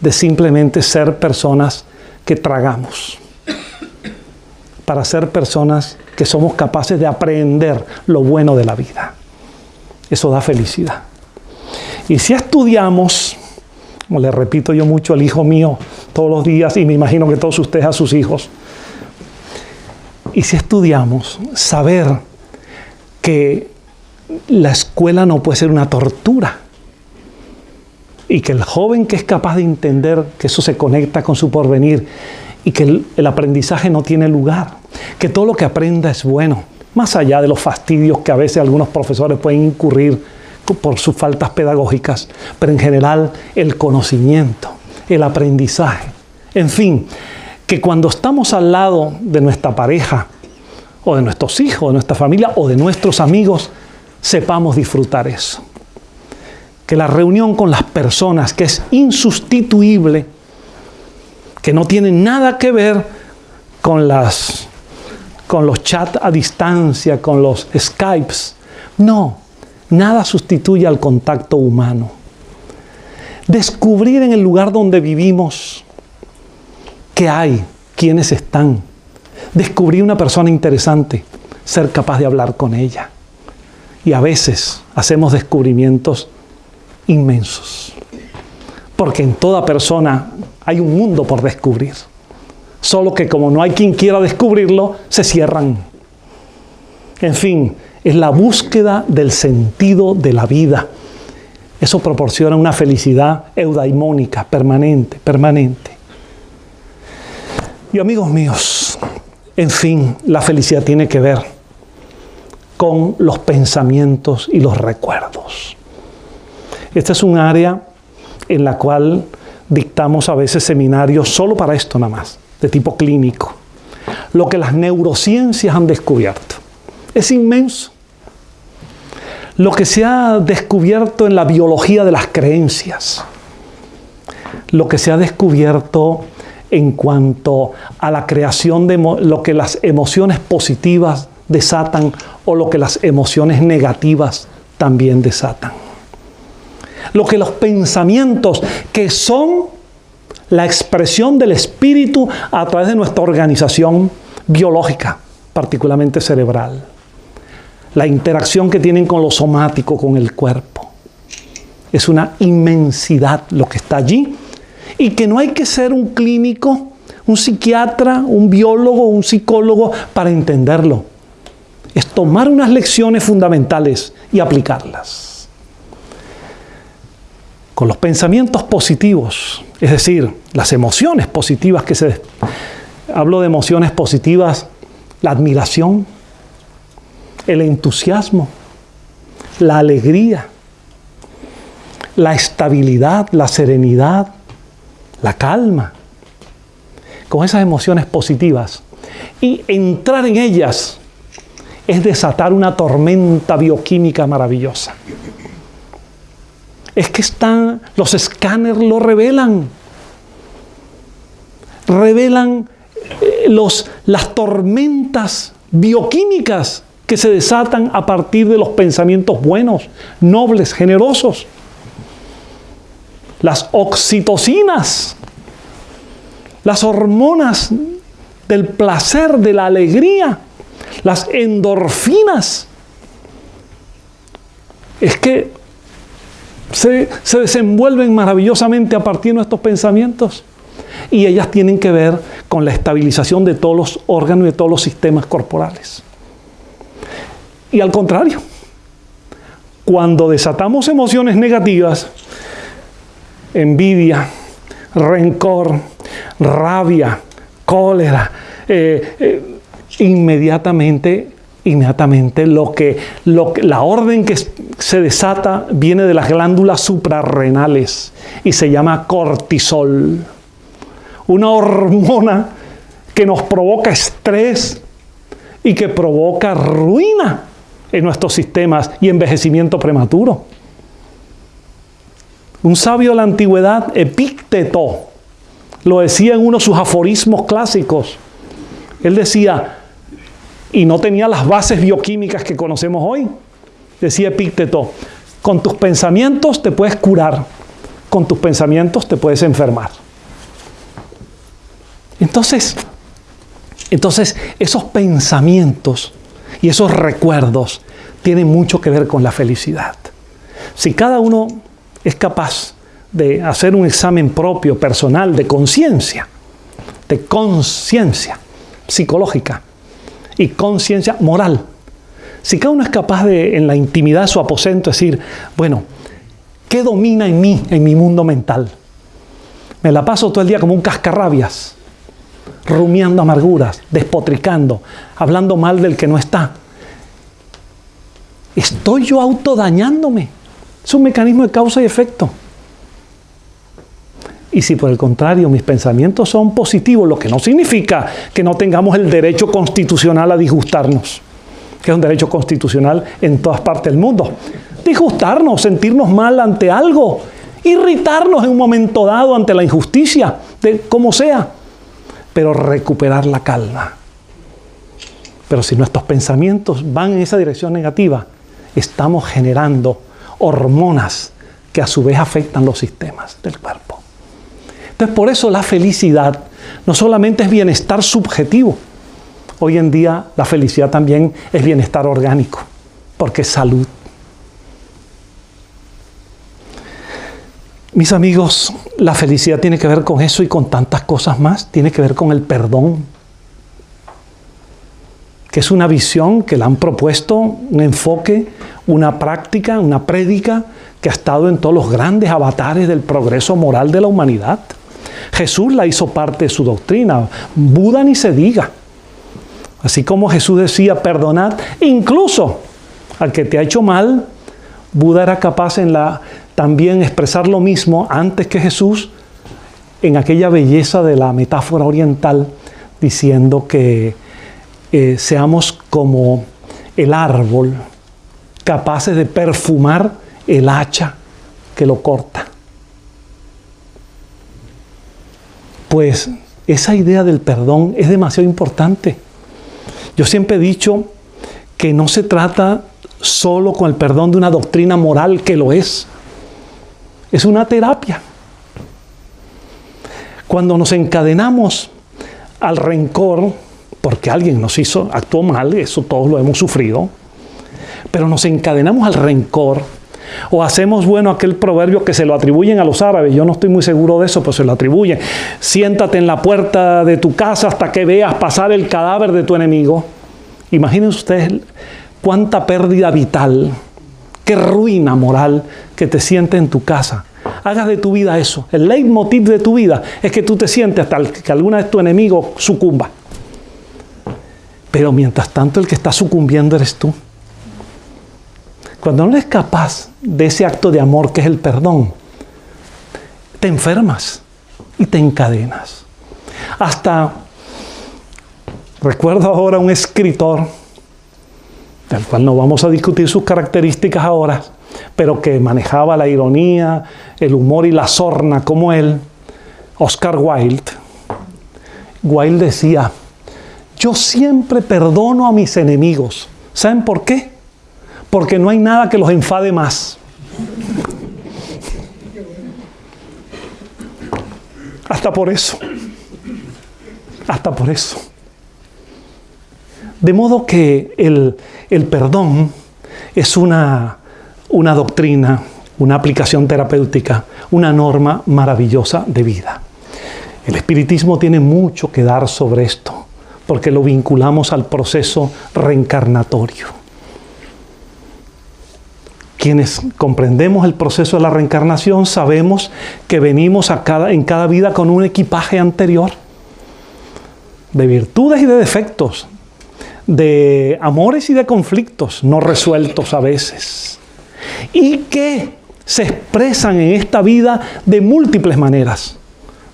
de simplemente ser personas que tragamos, para ser personas que somos capaces de aprender lo bueno de la vida. Eso da felicidad. Y si estudiamos como le repito yo mucho al hijo mío todos los días y me imagino que todos ustedes a sus hijos. Y si estudiamos, saber que la escuela no puede ser una tortura y que el joven que es capaz de entender que eso se conecta con su porvenir y que el, el, aprendizaje no tiene lugar, que todo lo que aprenda es bueno, más allá de los fastidios que a veces algunos profesores pueden incurrir por sus faltas pedagógicas, pero en general el conocimiento, el aprendizaje. En fin, que cuando estamos al lado de nuestra pareja, o de nuestros hijos, de nuestra familia, o de nuestros amigos, sepamos disfrutar eso. Que la reunión con las personas, que es insustituible, que no tiene nada que ver con, las, con los chats a distancia, con los Skypes, no, Nada sustituye al contacto humano. descubrir en el lugar donde vivimos qué hay, quiénes están, descubrir una persona interesante, ser capaz de hablar con ella. Y a veces hacemos descubrimientos inmensos. Porque en toda persona hay un mundo por descubrir. Solo que como no hay quien quiera descubrirlo, se cierran. En fin, es la búsqueda del sentido de la vida. Eso proporciona una felicidad eudaimónica, permanente, permanente. Y amigos míos, en fin, la felicidad tiene que ver con los pensamientos y los recuerdos. Esta es un área en la cual dictamos a veces seminarios solo para esto nada más, de tipo clínico. Lo que las neurociencias han descubierto. Es inmenso. Lo que se ha descubierto en la biología de las creencias. Lo que se ha descubierto en cuanto a la creación de lo que las emociones positivas desatan o lo que las emociones negativas también desatan. Lo que los pensamientos que son la expresión del espíritu a través de nuestra organización biológica, particularmente cerebral. La interacción que tienen con lo somático, con el cuerpo. Es una inmensidad lo que está allí y que no hay que ser un clínico, un psiquiatra, un biólogo, un psicólogo para entenderlo. Es tomar unas lecciones fundamentales y aplicarlas. Con los pensamientos positivos, es decir, las emociones positivas que se... Hablo de emociones positivas, la admiración, el entusiasmo, la alegría, la estabilidad, la serenidad, la calma, con esas emociones positivas. Y entrar en ellas es desatar una tormenta bioquímica maravillosa. Es que están, los escáneres lo revelan. Revelan eh, los, las tormentas bioquímicas que se desatan a partir de los pensamientos buenos, nobles, generosos las oxitocinas, las hormonas del placer, de la alegría, las endorfinas. Es que se, se, desenvuelven maravillosamente a partir de nuestros pensamientos y ellas tienen que ver con la estabilización de todos los órganos y de todos los sistemas corporales. Y al contrario, cuando desatamos emociones negativas, envidia, rencor, rabia, cólera, eh, eh, inmediatamente, inmediatamente lo que, lo que, la orden que se desata viene de las glándulas suprarrenales y se llama cortisol. Una hormona que nos provoca estrés y que provoca ruina en nuestros sistemas y envejecimiento prematuro. Un sabio de la antigüedad, Epícteto, lo decía en uno de sus aforismos clásicos. Él decía, y no tenía las bases bioquímicas que conocemos hoy, decía Epícteto, con tus pensamientos te puedes curar, con tus pensamientos te puedes enfermar. Entonces, entonces esos pensamientos y esos recuerdos tienen mucho que ver con la felicidad. Si cada uno es capaz de hacer un examen propio, personal, de conciencia, de conciencia psicológica y conciencia moral. Si cada uno es capaz de, en la intimidad de su aposento, decir, bueno, ¿qué domina en mí, en mi mundo mental? Me la paso todo el día como un cascarrabias, rumiando amarguras, despotricando, hablando mal del que no está. ¿Estoy yo autodañándome? Es un mecanismo de causa y efecto. Y si por el contrario mis pensamientos son positivos, lo que no significa que no tengamos el derecho constitucional a disgustarnos, que es un derecho constitucional en todas partes del mundo. Disgustarnos, sentirnos mal ante algo, irritarnos en un momento dado ante la injusticia, de como sea, pero recuperar la calma. Pero si nuestros pensamientos van en esa dirección negativa, estamos generando hormonas que a su vez afectan los sistemas del cuerpo. Entonces, por eso la felicidad no solamente es bienestar subjetivo, hoy en día la felicidad también es bienestar orgánico, porque es salud. Mis amigos, la felicidad tiene que ver con eso y con tantas cosas más, tiene que ver con el perdón, que es una visión que le han propuesto, un enfoque, una práctica, una prédica que ha estado en todos los grandes avatares del progreso moral de la humanidad. Jesús la hizo parte de su doctrina, Buda ni se diga. Así como Jesús decía, perdonad incluso al que te ha hecho mal, Buda era capaz en la, también expresar lo mismo antes que Jesús en aquella belleza de la metáfora oriental, diciendo que eh, seamos como el árbol, capaces de perfumar el hacha que lo corta. Pues esa idea del perdón es demasiado importante. Yo siempre he dicho que no se trata solo con el perdón de una doctrina moral que lo es. Es una terapia. Cuando nos encadenamos al rencor, porque alguien nos hizo, actuó mal, eso todos lo hemos sufrido, pero nos encadenamos al rencor, o hacemos bueno aquel proverbio que se lo atribuyen a los árabes, yo no estoy muy seguro de eso, pero se lo atribuyen. Siéntate en la puerta de tu casa hasta que veas pasar el cadáver de tu enemigo. Imagínense ustedes cuánta pérdida vital, ruina moral que te sientes en tu casa. Hagas de tu vida eso. El leitmotiv de tu vida es que tú te sientes hasta que alguna vez tu enemigo sucumba. Pero mientras tanto el que está sucumbiendo eres tú. Cuando no eres capaz de ese acto de amor que es el perdón, te enfermas y te encadenas. Hasta, recuerdo ahora un escritor, del cual no vamos a discutir sus características ahora, pero que manejaba la ironía, el humor y la sorna como él, Oscar Wilde. Wilde decía, yo siempre perdono a mis enemigos. ¿Saben por qué? porque no hay nada que los enfade más. Hasta por eso. Hasta por eso. De modo que el, perdón es una, una doctrina, una aplicación terapéutica, una norma maravillosa de vida. El espiritismo tiene mucho que dar sobre esto, porque lo vinculamos al proceso reencarnatorio. Quienes comprendemos el proceso de la reencarnación sabemos que venimos a en cada vida con un equipaje anterior de virtudes y de defectos, de amores y de conflictos no resueltos a veces, y que se expresan en esta vida de múltiples maneras,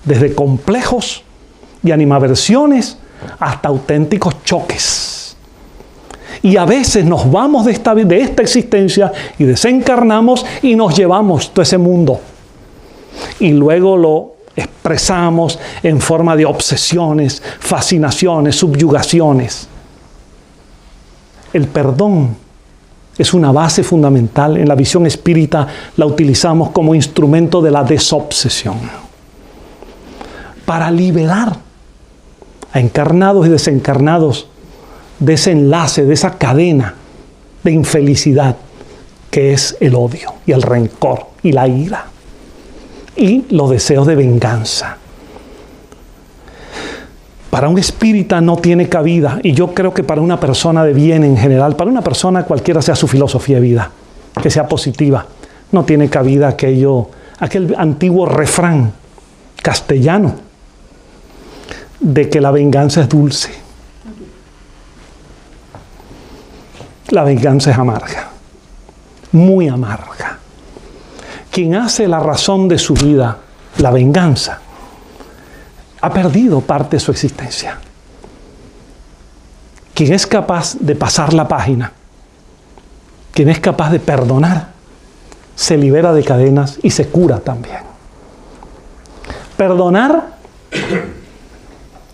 desde complejos y animaversiones hasta auténticos choques y a veces nos vamos de esta, de esta existencia y desencarnamos y nos llevamos todo ese mundo. Y luego lo expresamos en forma de obsesiones, fascinaciones, subyugaciones. El perdón es una base fundamental. En la visión espírita la utilizamos como instrumento de la desobsesión. Para liberar a encarnados y desencarnados de ese enlace, de esa cadena de infelicidad que es el odio y el rencor y la ira y los deseos de venganza. Para un espírita no tiene cabida, y yo creo que para una persona de bien en general, para una persona cualquiera sea su filosofía de vida, que sea positiva, no tiene cabida aquello, aquel antiguo refrán castellano de que la venganza es dulce. La venganza es amarga, muy amarga. Quien hace la razón de su vida, la venganza, ha perdido parte de su existencia. Quien es capaz de pasar la página, quien es capaz de perdonar, se libera de cadenas y se cura también. Perdonar,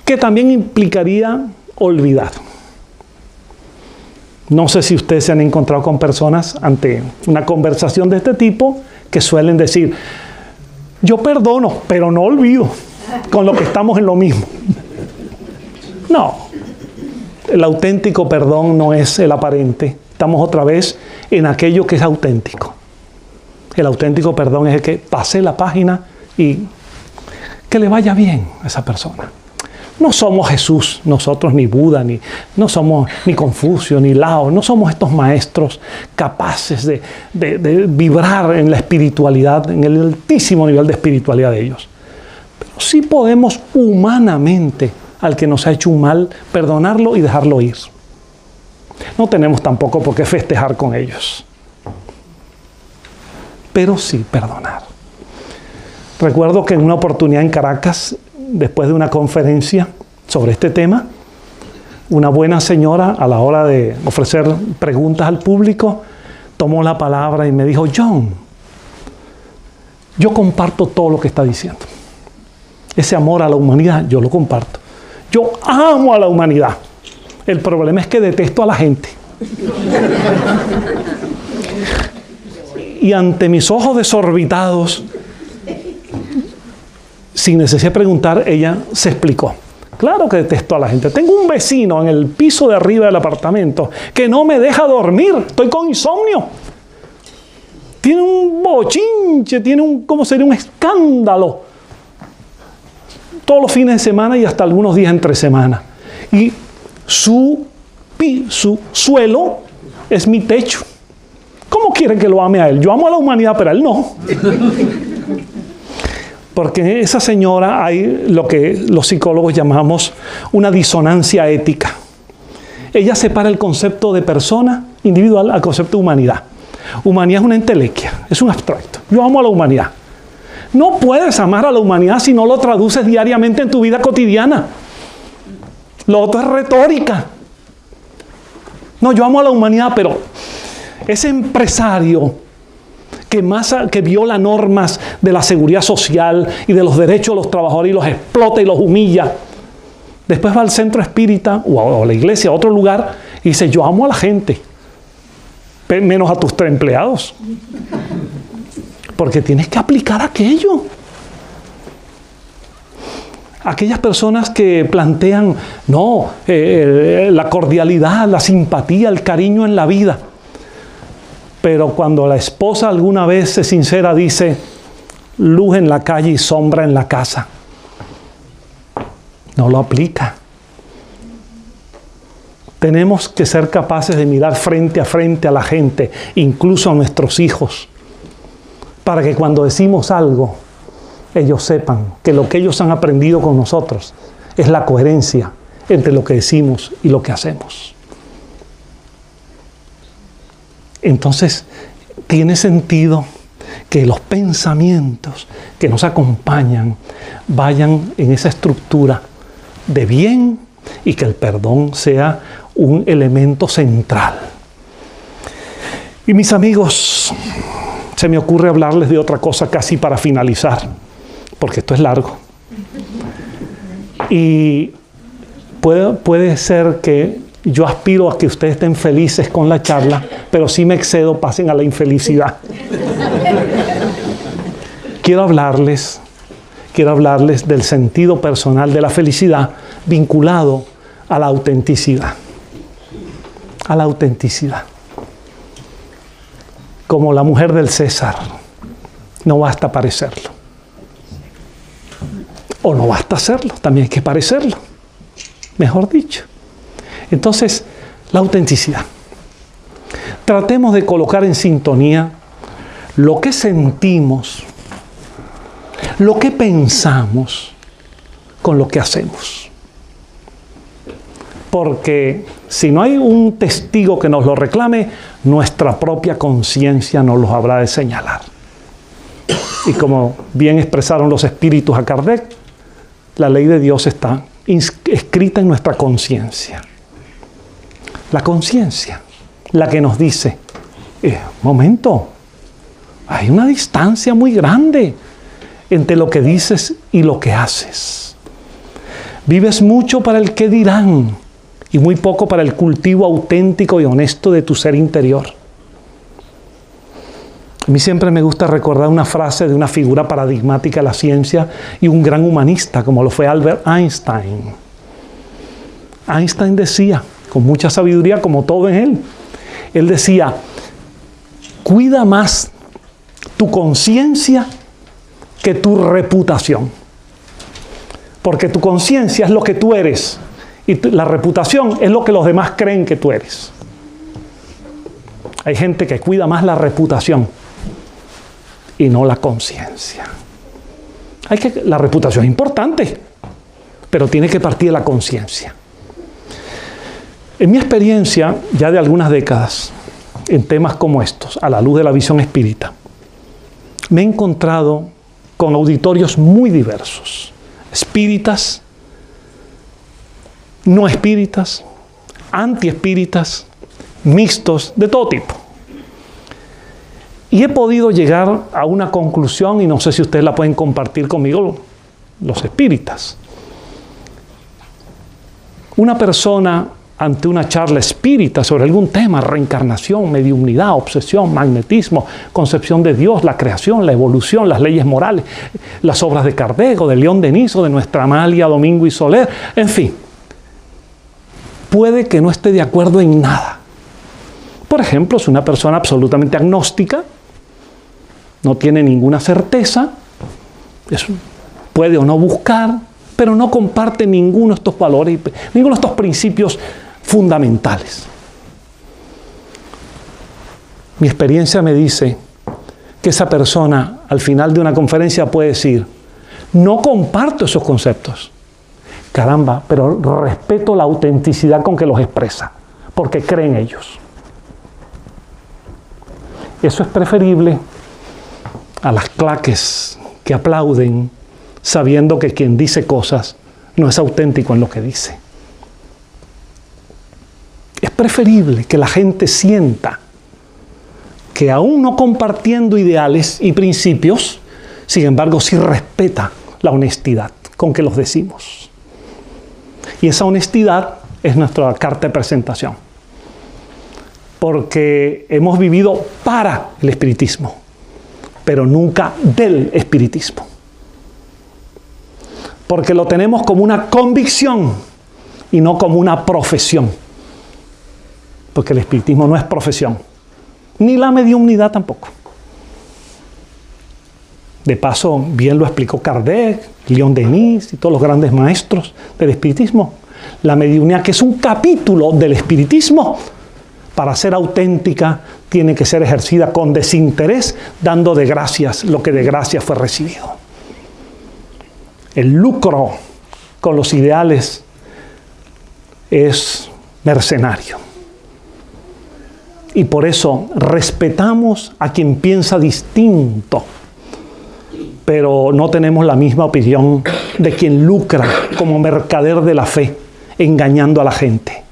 que también implicaría olvidar. No sé si ustedes se han encontrado con personas ante una conversación de este tipo que suelen decir, yo perdono, pero no olvido, con lo que estamos en lo mismo. No, el auténtico perdón no es el aparente. Estamos otra vez en aquello que es auténtico. El auténtico perdón es el que pase la página y que le vaya bien a esa persona. No somos Jesús, nosotros ni Buda, ni, no somos ni Confucio, ni Lao, no somos estos maestros capaces de, de vibrar en la espiritualidad, en el altísimo nivel de espiritualidad de ellos. Sí podemos humanamente al que nos ha hecho un mal perdonarlo y dejarlo ir. No tenemos tampoco por qué festejar con ellos, pero sí perdonar. Recuerdo que en una oportunidad en Caracas después de una conferencia sobre este tema, una buena señora a la hora de ofrecer preguntas al público tomó la palabra y me dijo, John, yo comparto todo lo que está diciendo. Ese amor a la humanidad, yo lo comparto. Yo amo a la humanidad. El problema es que detesto a la gente. y ante mis ojos desorbitados, sin necesidad de preguntar, ella se explicó. Claro que detesto a la gente. Tengo un vecino en el piso de arriba del apartamento que no me deja dormir. Estoy con insomnio. Tiene un bochinche, tiene un, ¿cómo sería? Un escándalo. Todos los fines de semana y hasta algunos días entre semana. Y su, su suelo es mi techo. ¿Cómo quiere que lo ame a él? Yo amo a la humanidad, pero a él no. Porque esa señora hay lo que los psicólogos llamamos una disonancia ética. Ella separa el concepto de persona individual al concepto de humanidad. Humanidad es una entelequia, es un abstracto. Yo amo a la humanidad. No puedes amar a la humanidad si no lo traduces diariamente en tu vida cotidiana. Lo otro es retórica. No, yo amo a la humanidad, pero ese empresario que, más, que viola normas de la seguridad social y de los derechos de los trabajadores y los explota y los humilla. Después va al centro espírita o a la iglesia, a otro lugar, y dice, yo amo a la gente, menos a tus tres empleados. Porque tienes que aplicar aquello. Aquellas personas que plantean, no, eh, eh, la cordialidad, la simpatía, el cariño en la vida pero cuando la esposa alguna vez se sincera dice, luz en la calle y sombra en la casa, no lo aplica. Tenemos que ser capaces de mirar frente a frente a la gente, incluso a nuestros hijos, para que cuando decimos algo, ellos sepan que lo que ellos han aprendido con nosotros es la coherencia entre lo que decimos y lo que hacemos. entonces tiene sentido que los pensamientos que nos acompañan vayan en esa estructura de bien y que el perdón sea un elemento central. Y mis amigos, se me ocurre hablarles de otra cosa casi para finalizar, porque esto es largo. Y puede, ser que yo aspiro a que ustedes estén felices con la charla, pero si me excedo, pasen a la infelicidad. quiero hablarles, quiero hablarles del sentido personal de la felicidad vinculado a la autenticidad. A la autenticidad. Como la mujer del César, no basta parecerlo. O no basta hacerlo, también hay que parecerlo. Mejor dicho. Entonces, la autenticidad. Tratemos de colocar en sintonía lo que sentimos, lo que pensamos con lo que hacemos. Porque si no hay un testigo que nos lo reclame, nuestra propia conciencia nos lo habrá de señalar. Y como bien expresaron los espíritus a Kardec, la ley de Dios está escrita en nuestra conciencia la conciencia, la que nos dice, eh, momento, hay una distancia muy grande entre lo que dices y lo que haces. Vives mucho para el que dirán y muy poco para el cultivo auténtico y honesto de tu ser interior. A mí siempre me gusta recordar una frase de una figura paradigmática de la ciencia y un gran humanista como lo fue Albert Einstein. Einstein decía, con mucha sabiduría como todo en él, él decía, cuida más tu conciencia que tu reputación. Porque tu conciencia es lo que tú eres y la reputación es lo que los demás creen que tú eres. Hay gente que cuida más la reputación y no la conciencia. Hay que la reputación es importante, pero tiene que partir de la conciencia. En mi experiencia, ya de algunas décadas, en temas como estos, a la luz de la visión espírita, me he encontrado con auditorios muy diversos, espíritas, no espíritas, antiespíritas, mixtos, de todo tipo. Y he podido llegar a una conclusión, y no sé si ustedes la pueden compartir conmigo, los espíritas. Una persona ante una charla espírita sobre algún tema, reencarnación, mediunidad, obsesión, magnetismo, concepción de Dios, la creación, la evolución, las leyes morales, las obras de Cardego, de León Deniso, de nuestra Amalia, Domingo y Soler, en fin, puede que no esté de acuerdo en nada. Por ejemplo, es una persona absolutamente agnóstica, no tiene ninguna certeza, puede o no buscar, pero no comparte ninguno de estos valores, ninguno de estos principios fundamentales. Mi experiencia me dice que esa persona al final de una conferencia puede decir, no comparto esos conceptos. Caramba, pero respeto la autenticidad con que los expresa, porque creen ellos. Eso es preferible a las claques que aplauden sabiendo que quien dice cosas no es auténtico en lo que dice. Es preferible que la gente sienta que aún no compartiendo ideales y principios, sin embargo sí respeta la honestidad con que los decimos. Y esa honestidad es nuestra carta de presentación. Porque hemos vivido para el espiritismo, pero nunca del espiritismo. Porque lo tenemos como una convicción y no como una profesión porque el espiritismo no es profesión, ni la mediunidad tampoco. De paso, bien lo explicó Kardec, León Denis y todos los grandes maestros del espiritismo. La mediunidad, que es un capítulo del espiritismo, para ser auténtica, tiene que ser ejercida con desinterés, dando de gracias lo que de gracias fue recibido. El lucro con los ideales es mercenario. Y por eso respetamos a quien piensa distinto, pero no tenemos la misma opinión de quien lucra como mercader de la fe, engañando a la gente.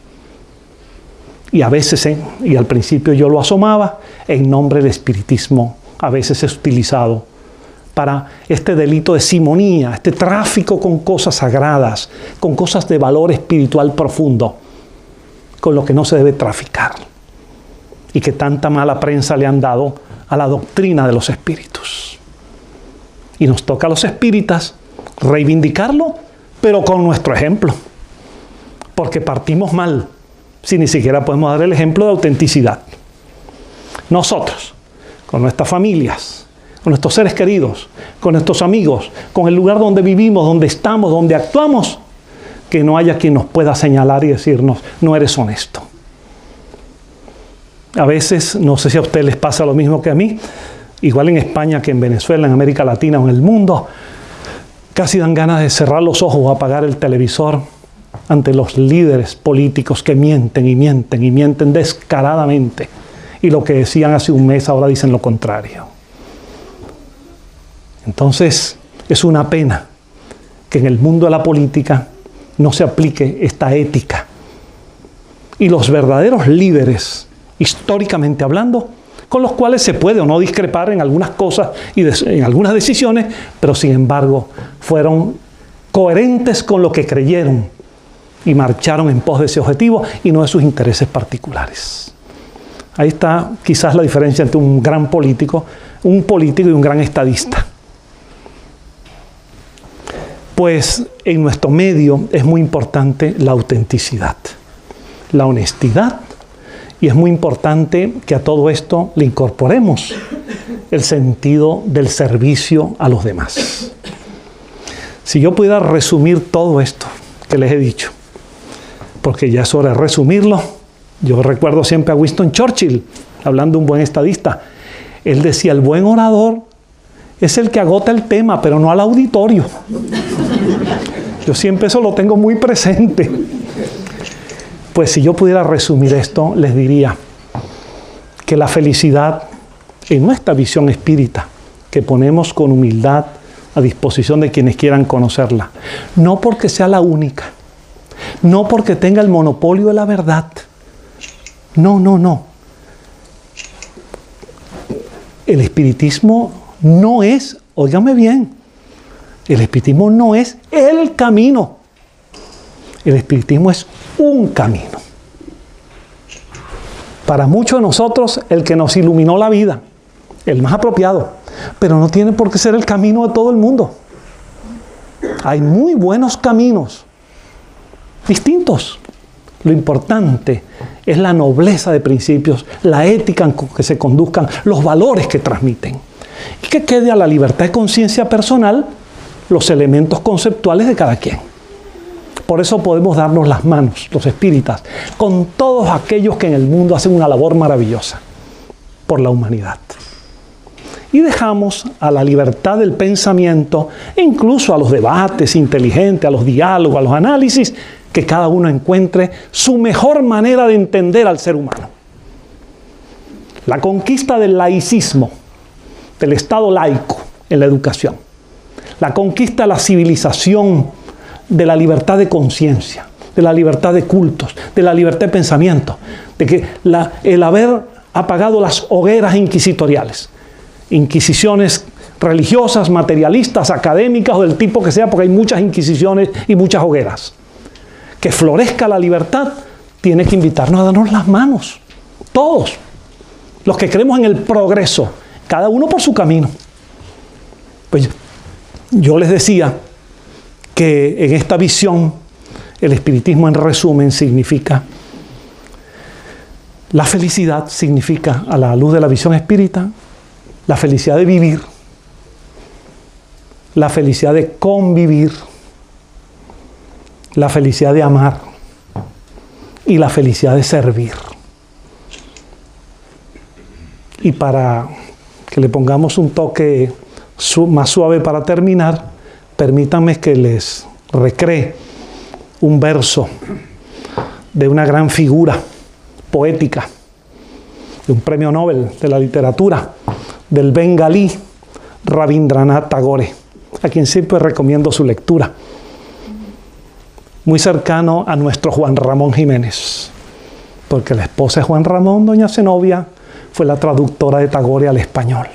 Y a veces, ¿eh? y al principio yo lo asomaba, en nombre del espiritismo, a veces es utilizado para este delito de simonía, este tráfico con cosas sagradas, con cosas de valor espiritual profundo, con lo que no se debe traficar y que tanta mala prensa le han dado a la doctrina de los espíritus. Y nos toca a los espíritas reivindicarlo, pero con nuestro ejemplo. Porque partimos mal si ni siquiera podemos dar el ejemplo de autenticidad. Nosotros, con nuestras familias, con nuestros seres queridos, con nuestros amigos, con el lugar donde vivimos, donde estamos, donde actuamos, que no haya quien nos pueda señalar y decirnos, no eres honesto. A veces, no sé si a ustedes les pasa lo mismo que a mí, igual en España que en Venezuela, en América Latina o en el mundo, casi dan ganas de cerrar los ojos o apagar el televisor ante los líderes políticos que mienten y mienten y mienten descaradamente. Y lo que decían hace un mes ahora dicen lo contrario. Entonces, es una pena que en el mundo de la política no se aplique esta ética. Y los verdaderos líderes históricamente hablando, con los cuales se puede o no discrepar en algunas cosas y en algunas decisiones, pero sin embargo fueron coherentes con lo que creyeron y marcharon en pos de ese objetivo y no de sus intereses particulares. Ahí está quizás la diferencia entre un gran político, un político y un gran estadista. Pues en nuestro medio es muy importante la autenticidad, la honestidad y es muy importante que a todo esto le incorporemos el sentido del servicio a los demás. Si yo pudiera resumir todo esto que les he dicho, porque ya es hora de resumirlo, yo recuerdo siempre a Winston Churchill, hablando de un buen estadista, él decía, el buen orador es el que agota el tema, pero no al auditorio. Yo siempre eso lo tengo muy presente. Pues si yo pudiera resumir esto, les diría que la felicidad en nuestra visión espírita, que ponemos con humildad a disposición de quienes quieran conocerla, no porque sea la única, no porque tenga el monopolio de la verdad, no, no, no. El espiritismo no es, óigame bien, el espiritismo no es el camino. El espiritismo es un camino. Para muchos de nosotros, el que nos iluminó la vida, el más apropiado, pero no tiene por qué ser el camino de todo el mundo. Hay muy buenos caminos, distintos. Lo importante es la nobleza de principios, la ética en que se conduzcan, los valores que transmiten. Y que quede a la libertad de conciencia personal los elementos conceptuales de cada quien. Por eso podemos darnos las manos, los espíritas, con todos aquellos que en el mundo hacen una labor maravillosa por la humanidad. Y dejamos a la libertad del pensamiento, incluso a los debates inteligentes, a los diálogos, a los análisis, que cada uno encuentre su mejor manera de entender al ser humano. La conquista del laicismo, del Estado laico en la educación. La conquista de la civilización, de la libertad de conciencia, de la libertad de cultos, de la libertad de pensamiento, de que el haber apagado las hogueras inquisitoriales, inquisiciones religiosas, materialistas, académicas o del tipo que sea, porque hay muchas inquisiciones y muchas hogueras que florezca la libertad, tiene que invitarnos a darnos las manos. Todos. Los que creemos en el progreso, cada uno por su camino. Pues yo les decía que en esta visión el espiritismo en resumen significa la felicidad significa a la luz de la visión espírita la felicidad de vivir, la felicidad de convivir, la felicidad de amar y la felicidad de servir. Y para que le pongamos un toque más suave para terminar, permítanme que les recree un verso de una gran figura poética, de un premio Nobel de la literatura, del bengalí Rabindranath Tagore, a quien siempre recomiendo su lectura muy cercano a nuestro Juan Ramón Jiménez, porque la esposa de Juan Ramón, doña Zenobia, fue la traductora de Tagore al español.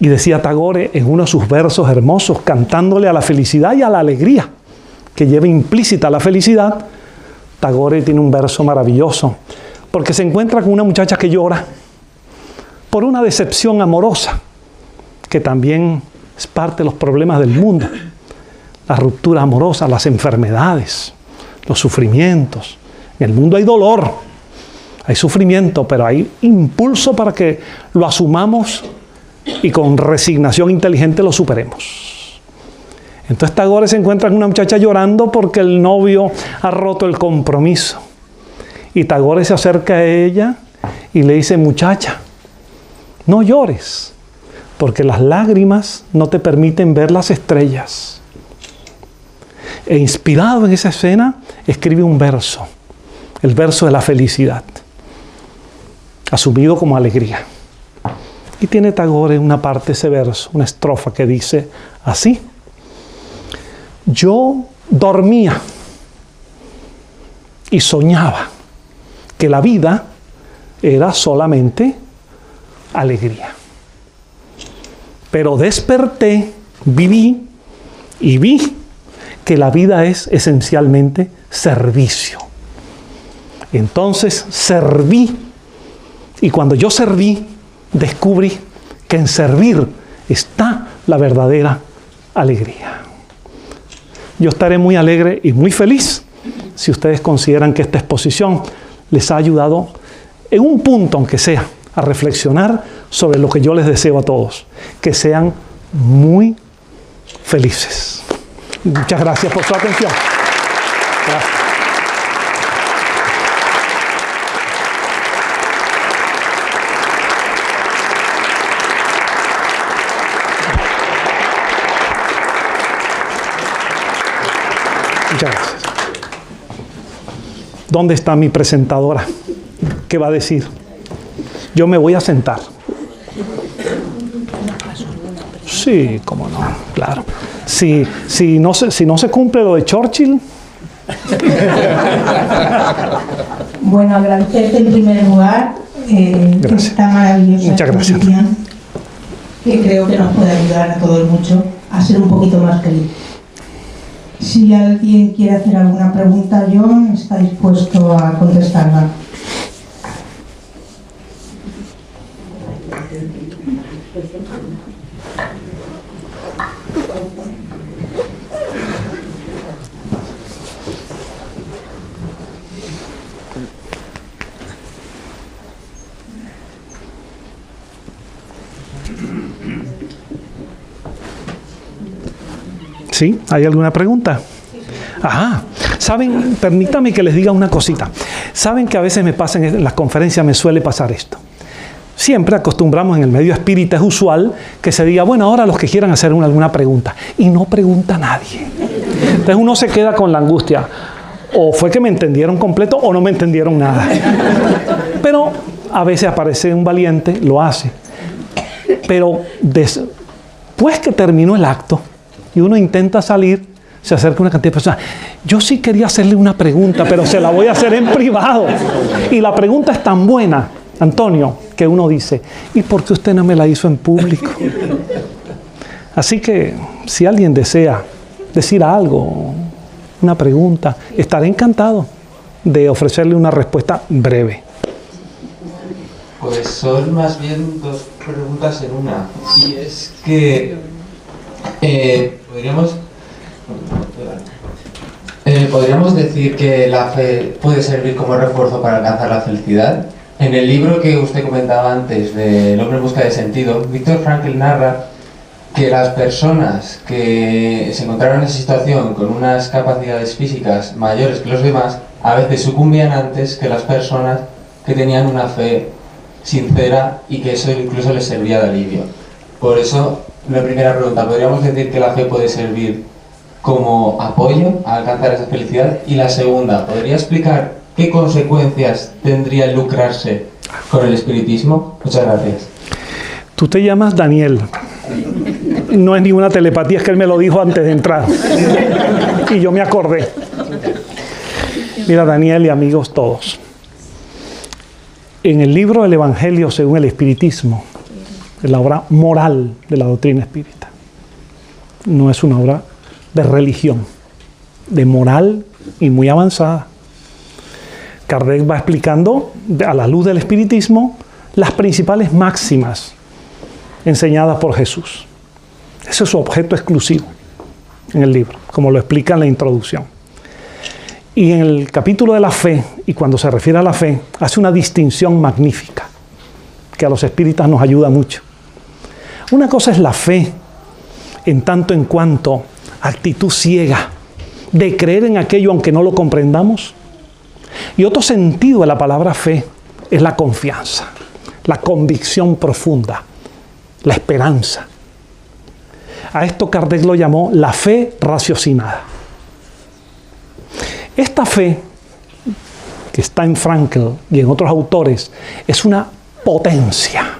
Y decía Tagore en uno de sus versos hermosos, cantándole a la felicidad y a la alegría, que lleva implícita la felicidad, Tagore tiene un verso maravilloso, porque se encuentra con una muchacha que llora por una decepción amorosa, que también es parte de los problemas del mundo las rupturas amorosas, las enfermedades, los sufrimientos. En el mundo hay dolor, hay sufrimiento, pero hay impulso para que lo asumamos y con resignación inteligente lo superemos. Entonces Tagore se encuentra con una muchacha llorando porque el novio ha roto el compromiso. Y Tagore se acerca a ella y le dice, muchacha, no llores, porque las lágrimas no te permiten ver las estrellas e inspirado en esa escena, escribe un verso, el verso de la felicidad, asumido como alegría. Y tiene Tagore una parte ese verso, una estrofa que dice así, yo dormía y soñaba que la vida era solamente alegría. Pero desperté, viví y vi que la vida es esencialmente servicio. Entonces serví. Y cuando yo serví, descubrí que en servir está la verdadera alegría. Yo estaré muy alegre y muy feliz si ustedes consideran que esta exposición les ha ayudado en un punto, aunque sea, a reflexionar sobre lo que yo les deseo a todos, que sean muy felices. Muchas gracias por su atención gracias. ¿Dónde está mi presentadora? ¿Qué va a decir? Yo me voy a sentar. Sí, cómo no, claro. Si, si, no, se, si no se cumple lo de Churchill. (laughs) Bueno, agradecerte en primer lugar eh, esta maravillosa Muchas gracias. que creo que nos puede ayudar a todos mucho a ser un poquito más felices. Si alguien quiere hacer alguna pregunta, John está dispuesto a contestarla. ¿Sí? ¿Hay alguna pregunta? Ajá. Saben, permítame que les diga una cosita. Saben que a veces me pasa en las conferencias, me suele pasar esto. Siempre acostumbramos en el medio espírita, es usual que se diga, bueno, ahora los que quieran hacer una, alguna pregunta. Y no pregunta nadie. Entonces uno se queda con la angustia. O fue que me entendieron completo o no me entendieron nada. Pero a veces aparece un valiente, lo hace. Pero después que terminó el acto, y uno intenta salir, se acerca una cantidad de personas. Yo sí quería hacerle una pregunta, pero se la voy a hacer en privado. Y la pregunta es tan buena, Antonio, que uno dice, ¿y por qué usted no me la hizo en público? Así que si alguien desea decir algo, una pregunta, estaré encantado de ofrecerle una respuesta breve. Pues son más bien dos preguntas en una. Y es que eh, podríamos, eh, podríamos decir que la fe puede servir como refuerzo para alcanzar la felicidad. En el libro que usted comentaba antes, de El hombre en busca de sentido, Víctor Frankl narra que las personas que se encontraron en esa situación con unas capacidades físicas mayores que los demás, a veces sucumbían antes que las personas que tenían una fe sincera y que eso incluso les servía de alivio. Por eso la primera pregunta, ¿podríamos decir que la fe puede servir como apoyo a alcanzar esa felicidad? Y la segunda, ¿podría explicar qué consecuencias tendría lucrarse con el espiritismo? Muchas gracias. Tú te llamas Daniel. No es ninguna telepatía, es que él me lo dijo antes de entrar. Y yo me acordé. Mira, Daniel y amigos todos. En el libro del Evangelio según el Espiritismo, es la obra moral de la doctrina espírita. No es una obra de religión, de moral y muy avanzada. Kardec va explicando, a la luz del espiritismo, las principales máximas enseñadas por Jesús. Ese es su objeto exclusivo en el libro, como lo explica en la introducción. Y en el capítulo de la fe, y cuando se refiere a la fe, hace una distinción magnífica, que a los espíritas nos ayuda mucho. Una cosa es la fe, en tanto en cuanto actitud ciega de creer en aquello aunque no lo comprendamos. Y otro sentido de la palabra fe es la confianza, la convicción profunda, la esperanza. A esto Kardec lo llamó la fe raciocinada. Esta fe, que está en Frankl y en otros autores, es una potencia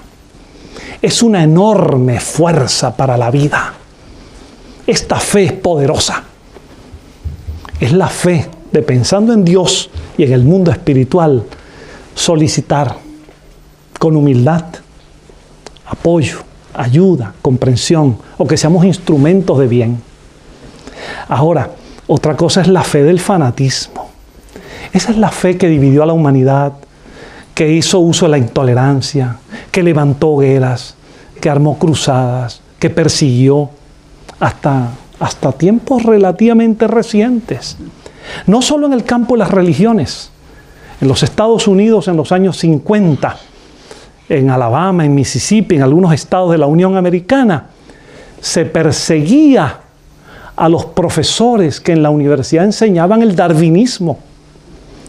es una enorme fuerza para la vida. Esta fe es poderosa. Es la fe de pensando en Dios y en el mundo espiritual, solicitar con humildad apoyo, ayuda, comprensión o que seamos instrumentos de bien. Ahora, otra cosa es la fe del fanatismo. Esa es la fe que dividió a la humanidad, que hizo uso de la intolerancia, que levantó guerras, que armó cruzadas, que persiguió hasta, hasta tiempos relativamente recientes. No solo en el campo de las religiones. En los Estados Unidos en los años 50, en Alabama, en Mississippi, en algunos estados de la Unión Americana, se perseguía a los profesores que en la universidad enseñaban el darwinismo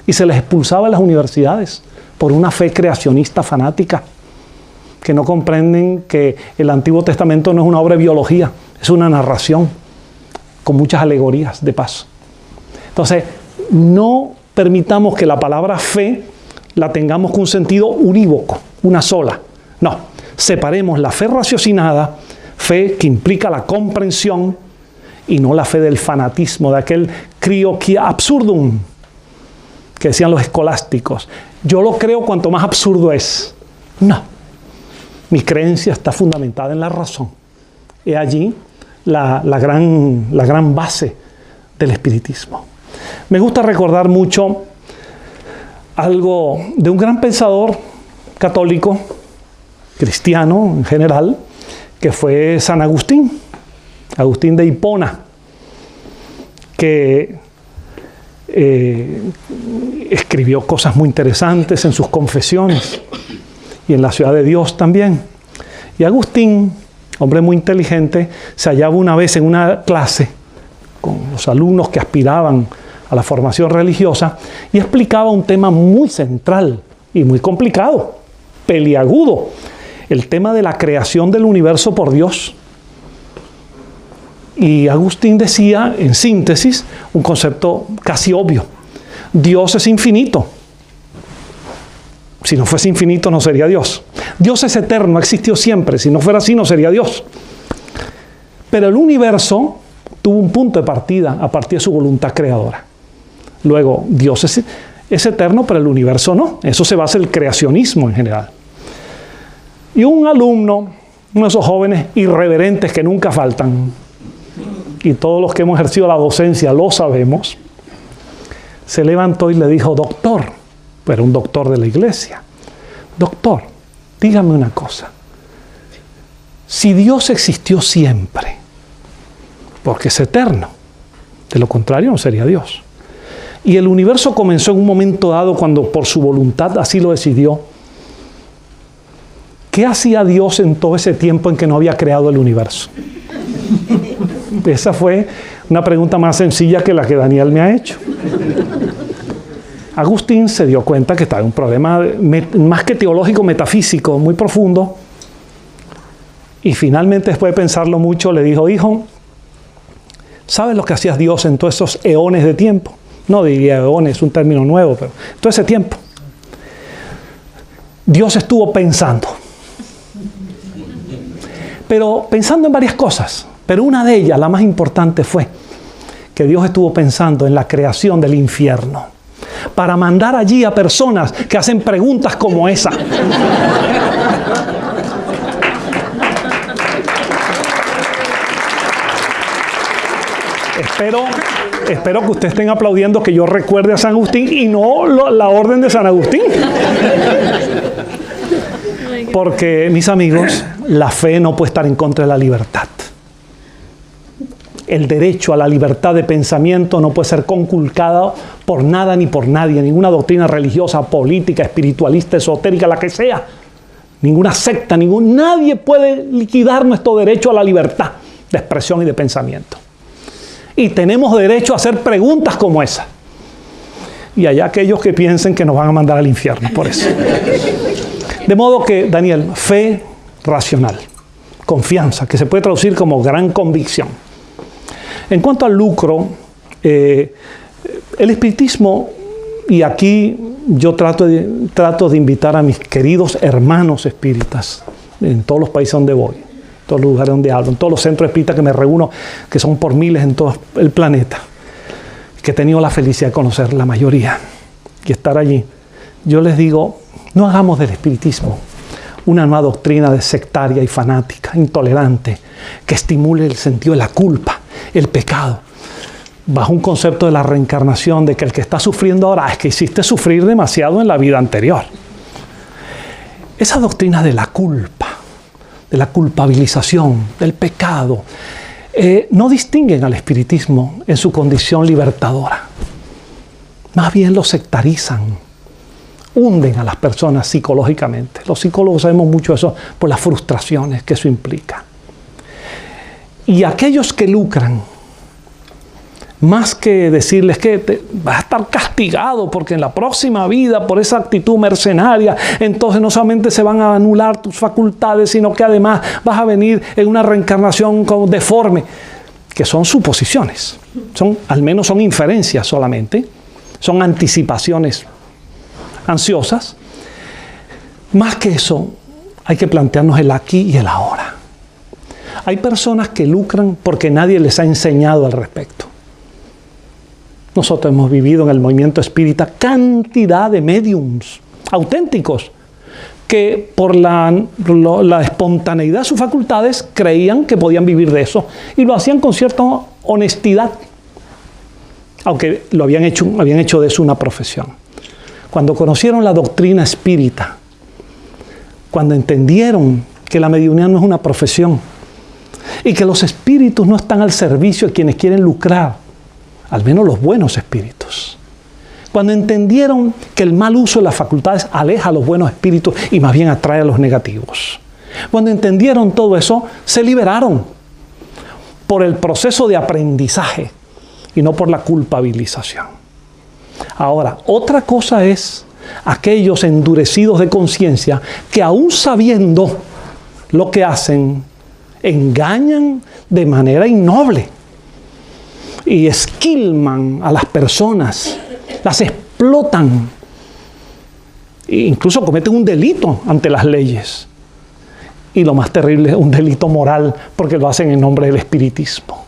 y se les expulsaba de las universidades por una fe creacionista fanática, que no comprenden que el Antiguo Testamento no es una obra de biología, es una narración con muchas alegorías de paso. Entonces, no permitamos que la palabra fe la tengamos con un sentido unívoco, una sola. No, separemos la fe raciocinada, fe que implica la comprensión, y no la fe del fanatismo, de aquel crioquia absurdum, que decían los escolásticos. Yo lo creo cuanto más absurdo es. No, mi creencia está fundamentada en la razón. Y allí la, gran, la gran base del espiritismo. Me gusta recordar mucho algo de un gran pensador católico, cristiano en general, que fue San Agustín, Agustín de Hipona, que eh, escribió cosas muy interesantes en sus confesiones y en la ciudad de Dios también. Y Agustín, hombre muy inteligente, se hallaba una vez en una clase con los alumnos que aspiraban a la formación religiosa y explicaba un tema muy central y muy complicado, peliagudo, el tema de la creación del universo por Dios. Y Agustín decía, en síntesis, un concepto casi obvio. Dios es infinito. Si no fuese infinito no sería Dios. Dios es eterno, existió siempre. Si no fuera así no sería Dios. Pero el universo tuvo un punto de partida a partir de su voluntad creadora. Luego, Dios es, eterno, pero el universo no. Eso se basa en el creacionismo en general. Y un alumno, uno de esos jóvenes irreverentes que nunca faltan, y todos los que hemos ejercido la docencia lo sabemos, se levantó y le dijo, doctor, pero un doctor de la iglesia, doctor, dígame una cosa, si Dios existió siempre, porque es eterno, de lo contrario no sería Dios, y el universo comenzó en un momento dado cuando por su voluntad así lo decidió, ¿qué hacía Dios en todo ese tiempo en que no había creado el universo? (laughs) Esa fue una pregunta más sencilla que la que Daniel me ha hecho. Agustín se dio cuenta que estaba en un problema más que teológico, metafísico, muy profundo. Y finalmente, después de pensarlo mucho, le dijo, hijo, ¿sabes lo que hacía Dios en todos esos eones de tiempo? No diría eones, es un término nuevo, pero todo ese tiempo. Dios estuvo pensando. Pero pensando en varias cosas. Pero una de ellas, la más importante, fue que Dios estuvo pensando en la creación del infierno para mandar allí a personas que hacen preguntas como esa. espero, espero que ustedes estén aplaudiendo que yo recuerde a San Agustín y no la orden de San Agustín. Porque, mis amigos, la fe no puede estar en contra de la libertad el derecho a la libertad de pensamiento no puede ser conculcado por nada ni por nadie, ninguna doctrina religiosa, política, espiritualista, esotérica, la que sea. Ninguna secta, ningún, nadie puede liquidar nuestro derecho a la libertad de expresión y de pensamiento. Y tenemos derecho a hacer preguntas como esa. Y hay aquellos que piensen que nos van a mandar al infierno por eso. De modo que, Daniel, fe racional, confianza, que se puede traducir como gran convicción en cuanto al lucro, eh, el espiritismo, y aquí yo trato de, trato de invitar a mis queridos hermanos espíritas en todos los países donde voy, en todos los lugares donde hablo, en todos los centros espíritas que me reúno, que son por miles en todo el planeta, que he tenido la felicidad de conocer la mayoría y estar allí. Yo les digo, no hagamos del espiritismo una nueva doctrina sectaria y fanática, intolerante, que estimule el sentido de la culpa, el pecado. bajo un concepto de la reencarnación, de que el que está sufriendo ahora es que hiciste sufrir demasiado en la vida anterior. Esa doctrina de la culpa, de la culpabilización, del pecado, eh, no distinguen al espiritismo en su condición libertadora. Más bien lo sectarizan, hunden a las personas psicológicamente. Los psicólogos sabemos mucho eso por las frustraciones que eso implica. Y aquellos que lucran más que decirles que te, vas a estar castigado porque en la próxima vida por esa actitud mercenaria, entonces no solamente se van a anular tus facultades, sino que además vas a venir en una reencarnación deforme, que son suposiciones, son, al menos son inferencias solamente, son anticipaciones ansiosas. Más que eso, hay que plantearnos el aquí y el ahora. Hay personas que lucran porque nadie les ha enseñado al respecto. Nosotros hemos vivido en el movimiento espírita cantidad de mediums auténticos que por la, la, espontaneidad de sus facultades creían que podían vivir de eso y lo hacían con cierta honestidad, aunque lo habían hecho, habían hecho de eso una profesión. Cuando conocieron la doctrina espírita, cuando entendieron que la mediunidad no es una profesión y que los espíritus no están al servicio de quienes quieren lucrar, al menos los buenos espíritus. Cuando entendieron que el mal uso de las facultades aleja a los buenos espíritus y más bien atrae a los negativos. Cuando entendieron todo eso, se liberaron por el proceso de aprendizaje y no por la culpabilización. Ahora, otra cosa es aquellos endurecidos de conciencia que aún sabiendo lo que hacen, engañan de manera innoble y esquilman a las personas, las explotan, e incluso cometen un delito ante las leyes. Y lo más terrible es un delito moral porque lo hacen en nombre del espiritismo.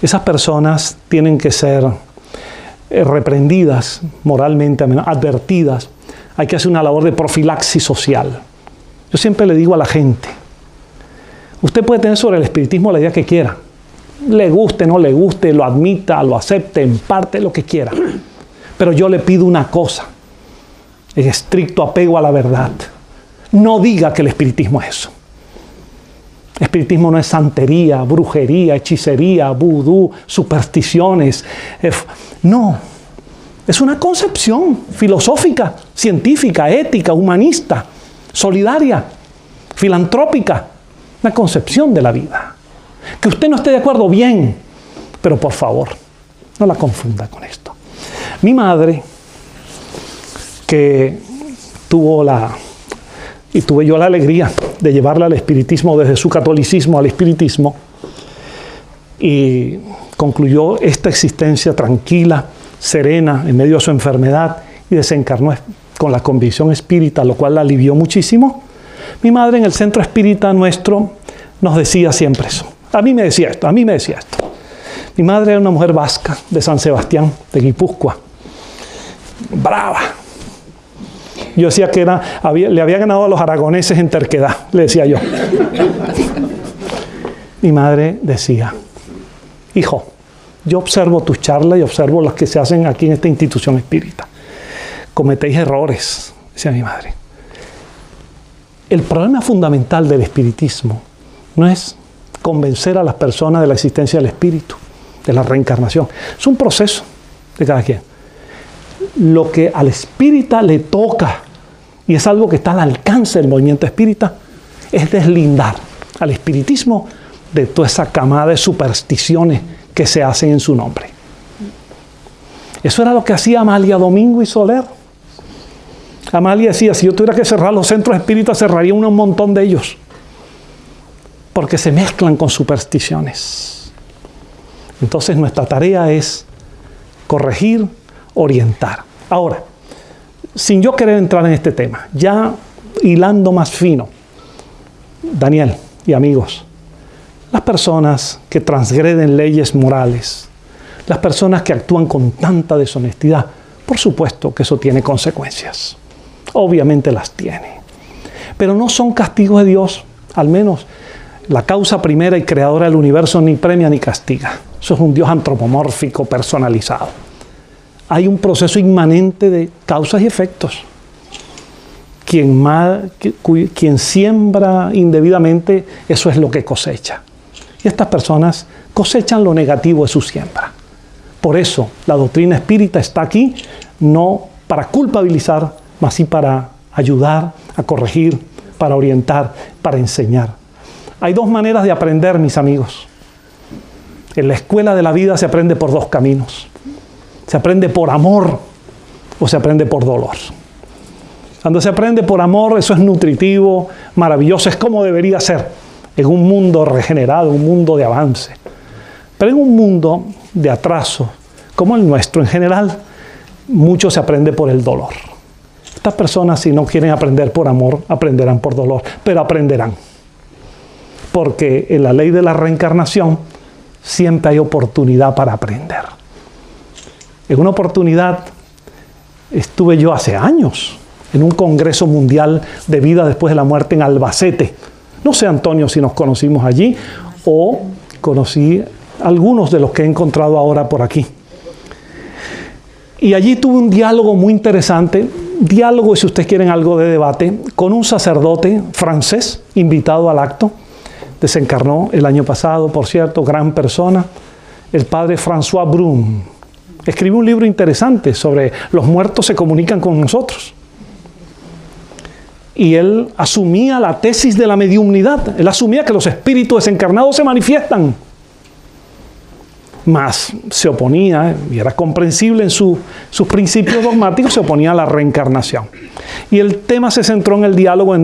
Esas personas tienen que ser eh, reprendidas moralmente, advertidas. Hay que hacer una labor de profilaxis social. Yo siempre le digo a la gente, usted puede tener sobre el espiritismo la idea que quiera, le guste, no le guste, lo admita, lo acepte, en parte, lo que quiera. Pero yo le pido una cosa, en estricto apego a la verdad. No diga que el espiritismo es eso. El espiritismo no es santería, brujería, hechicería, vudú, supersticiones. No, es una concepción filosófica, científica, ética, humanista, solidaria, filantrópica, una concepción de la vida. Que usted no esté de acuerdo, bien, pero por favor, no la confunda con esto. Mi madre, que tuvo la, y tuve yo la alegría de llevarla al espiritismo desde su catolicismo al espiritismo, y concluyó esta existencia tranquila, serena, en medio de su enfermedad, y desencarnó con la convicción espírita, lo cual la alivió muchísimo. Mi madre en el centro espírita nuestro nos decía siempre eso. A mí me decía esto, a mí me decía esto. Mi madre era una mujer vasca de San Sebastián, de Guipúzcoa. Brava. Yo decía que era, le había ganado a los aragoneses en terquedad, le decía yo. Mi madre decía, hijo, yo observo tus charlas y observo las que se hacen aquí en esta institución espírita. Cometéis errores, decía mi madre. El problema fundamental del espiritismo no es convencer a las personas de la existencia del espíritu, de la reencarnación. Es un proceso de cada quien. Lo que al espírita le toca, y es algo que está al alcance del movimiento espírita, es deslindar al espiritismo de toda esa camada de supersticiones que se hacen en su nombre. Eso era lo que hacía Amalia Domingo y Soler. Amalia decía, si yo tuviera que cerrar los centros espíritas, cerraría un montón de ellos porque se mezclan con supersticiones. Entonces nuestra tarea es corregir, orientar. Ahora, sin yo querer entrar en este tema, ya hilando más fino, Daniel y amigos, las personas que transgreden leyes morales, las personas que actúan con tanta deshonestidad, por supuesto que eso tiene consecuencias. Obviamente las tiene. Pero no son castigos de Dios, al menos la causa primera y creadora del universo ni premia ni castiga. Eso es un Dios antropomórfico, personalizado. Hay un proceso inmanente de causas y efectos. Quien, mal, siembra indebidamente, eso es lo que cosecha. Y estas personas cosechan lo negativo de su siembra. Por eso la doctrina espírita está aquí, no para culpabilizar, mas sí para ayudar, a corregir, para orientar, para enseñar. Hay dos maneras de aprender, mis amigos. En la escuela de la vida se aprende por dos caminos. Se aprende por amor o se aprende por dolor. Cuando se aprende por amor, eso es nutritivo, maravilloso, es como debería ser en un mundo regenerado, un mundo de avance. Pero en un mundo de atraso, como el nuestro en general, mucho se aprende por el dolor. Estas personas, si no quieren aprender por amor, aprenderán por dolor, pero aprenderán. Porque en la ley de la reencarnación siempre hay oportunidad para aprender. En una oportunidad estuve yo hace años en un congreso mundial de vida después de la muerte en Albacete. No sé, Antonio, si nos conocimos allí o conocí algunos de los que he encontrado ahora por aquí. Y allí tuve un diálogo muy interesante, diálogo, si ustedes quieren algo de debate, con un sacerdote francés invitado al acto. Desencarnó el año pasado, por cierto, gran persona, el padre François Brun. Escribió un libro interesante sobre los muertos se comunican con nosotros. Y él asumía la tesis de la mediumnidad. Él asumía que los espíritus desencarnados se manifiestan más se oponía, y era comprensible en sus principios dogmáticos, se oponía a la reencarnación. Y el tema se centró en el diálogo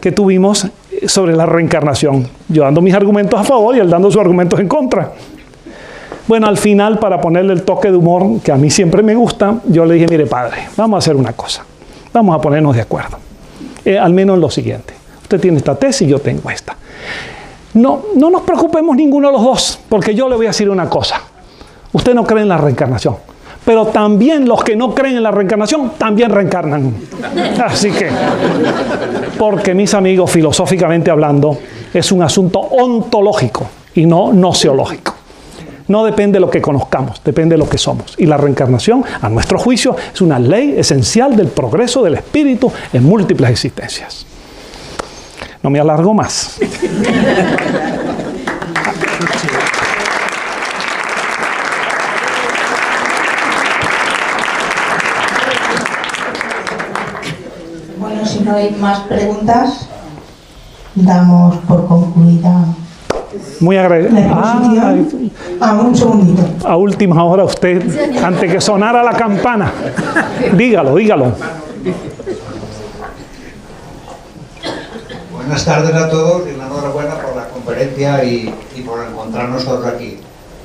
que tuvimos sobre la reencarnación, yo dando mis argumentos a favor y él dando sus argumentos en contra. Bueno, al final, para ponerle el toque de humor que a mí siempre me gusta, yo le dije, mire padre, vamos a hacer una cosa, vamos a ponernos de acuerdo, eh, al menos en lo siguiente. Usted tiene esta tesis yo tengo esta. No, no nos preocupemos ninguno de los dos, porque yo le voy a decir una cosa. Usted no cree en la reencarnación. Pero también los que no creen en la reencarnación también reencarnan. (laughs) Así que, porque mis amigos, filosóficamente hablando, es un asunto ontológico y no noceológico. No depende de lo que conozcamos, depende de lo que somos. Y la reencarnación, a nuestro juicio, es una ley esencial del progreso del espíritu en múltiples existencias. No me alargo más. (laughs) si no hay más preguntas, damos por concluida muy agradecido. Ah, ah, un segundito. A última hora usted, antes que sonara la campana, dígalo, dígalo. Buenas tardes a todos y enhorabuena por la conferencia y, y, por encontrarnos todos aquí.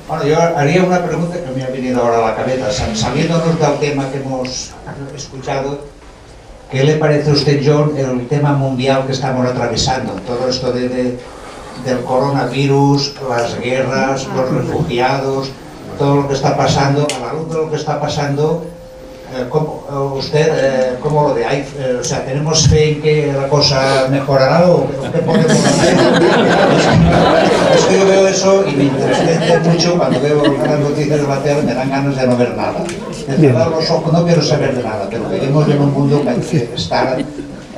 Bueno, yo haría una pregunta que me ha venido ahora a la cabeza, saliéndonos del tema que hemos escuchado, ¿Qué le parece a usted, John, el tema mundial que estamos atravesando? Todo esto de, de, del coronavirus, las guerras, los refugiados, todo lo que está pasando, a la luz de lo que está pasando, ¿cómo, eh, ¿usted eh, cómo lo ve? Eh, o sea, ¿tenemos fe en que la cosa mejorará o qué podemos hacer? es que yo veo eso y me interesa mucho cuando veo las noticias de la tele, me dan ganas de no ver nada. De cerrar los ojos, no quiero saber de nada, pero vivimos en un mundo que hay que estar,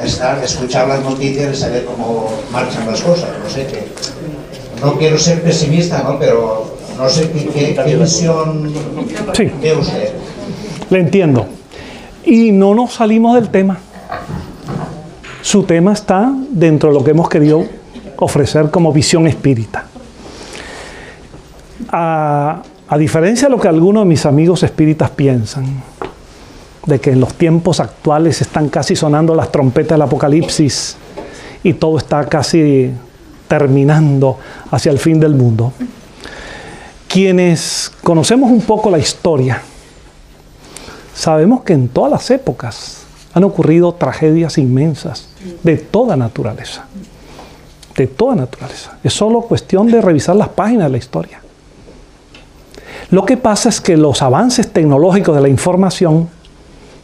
estar, escuchar las noticias y saber cómo marchan las cosas. No sé, que, no quiero ser pesimista, ¿no? pero no sé qué, qué, qué visión sí. ve usted. Le entiendo. Y no nos salimos del tema. Su tema está dentro de lo que hemos querido ofrecer como visión espírita. A, diferencia de lo que algunos de mis amigos espíritas piensan, de que en los tiempos actuales están casi sonando las trompetas del apocalipsis y todo está casi terminando hacia el fin del mundo. Quienes conocemos un poco la historia, sabemos que en todas las épocas han ocurrido tragedias inmensas de toda naturaleza. De toda naturaleza. Es solo cuestión de revisar las páginas de la historia. Lo que pasa es que los avances tecnológicos de la información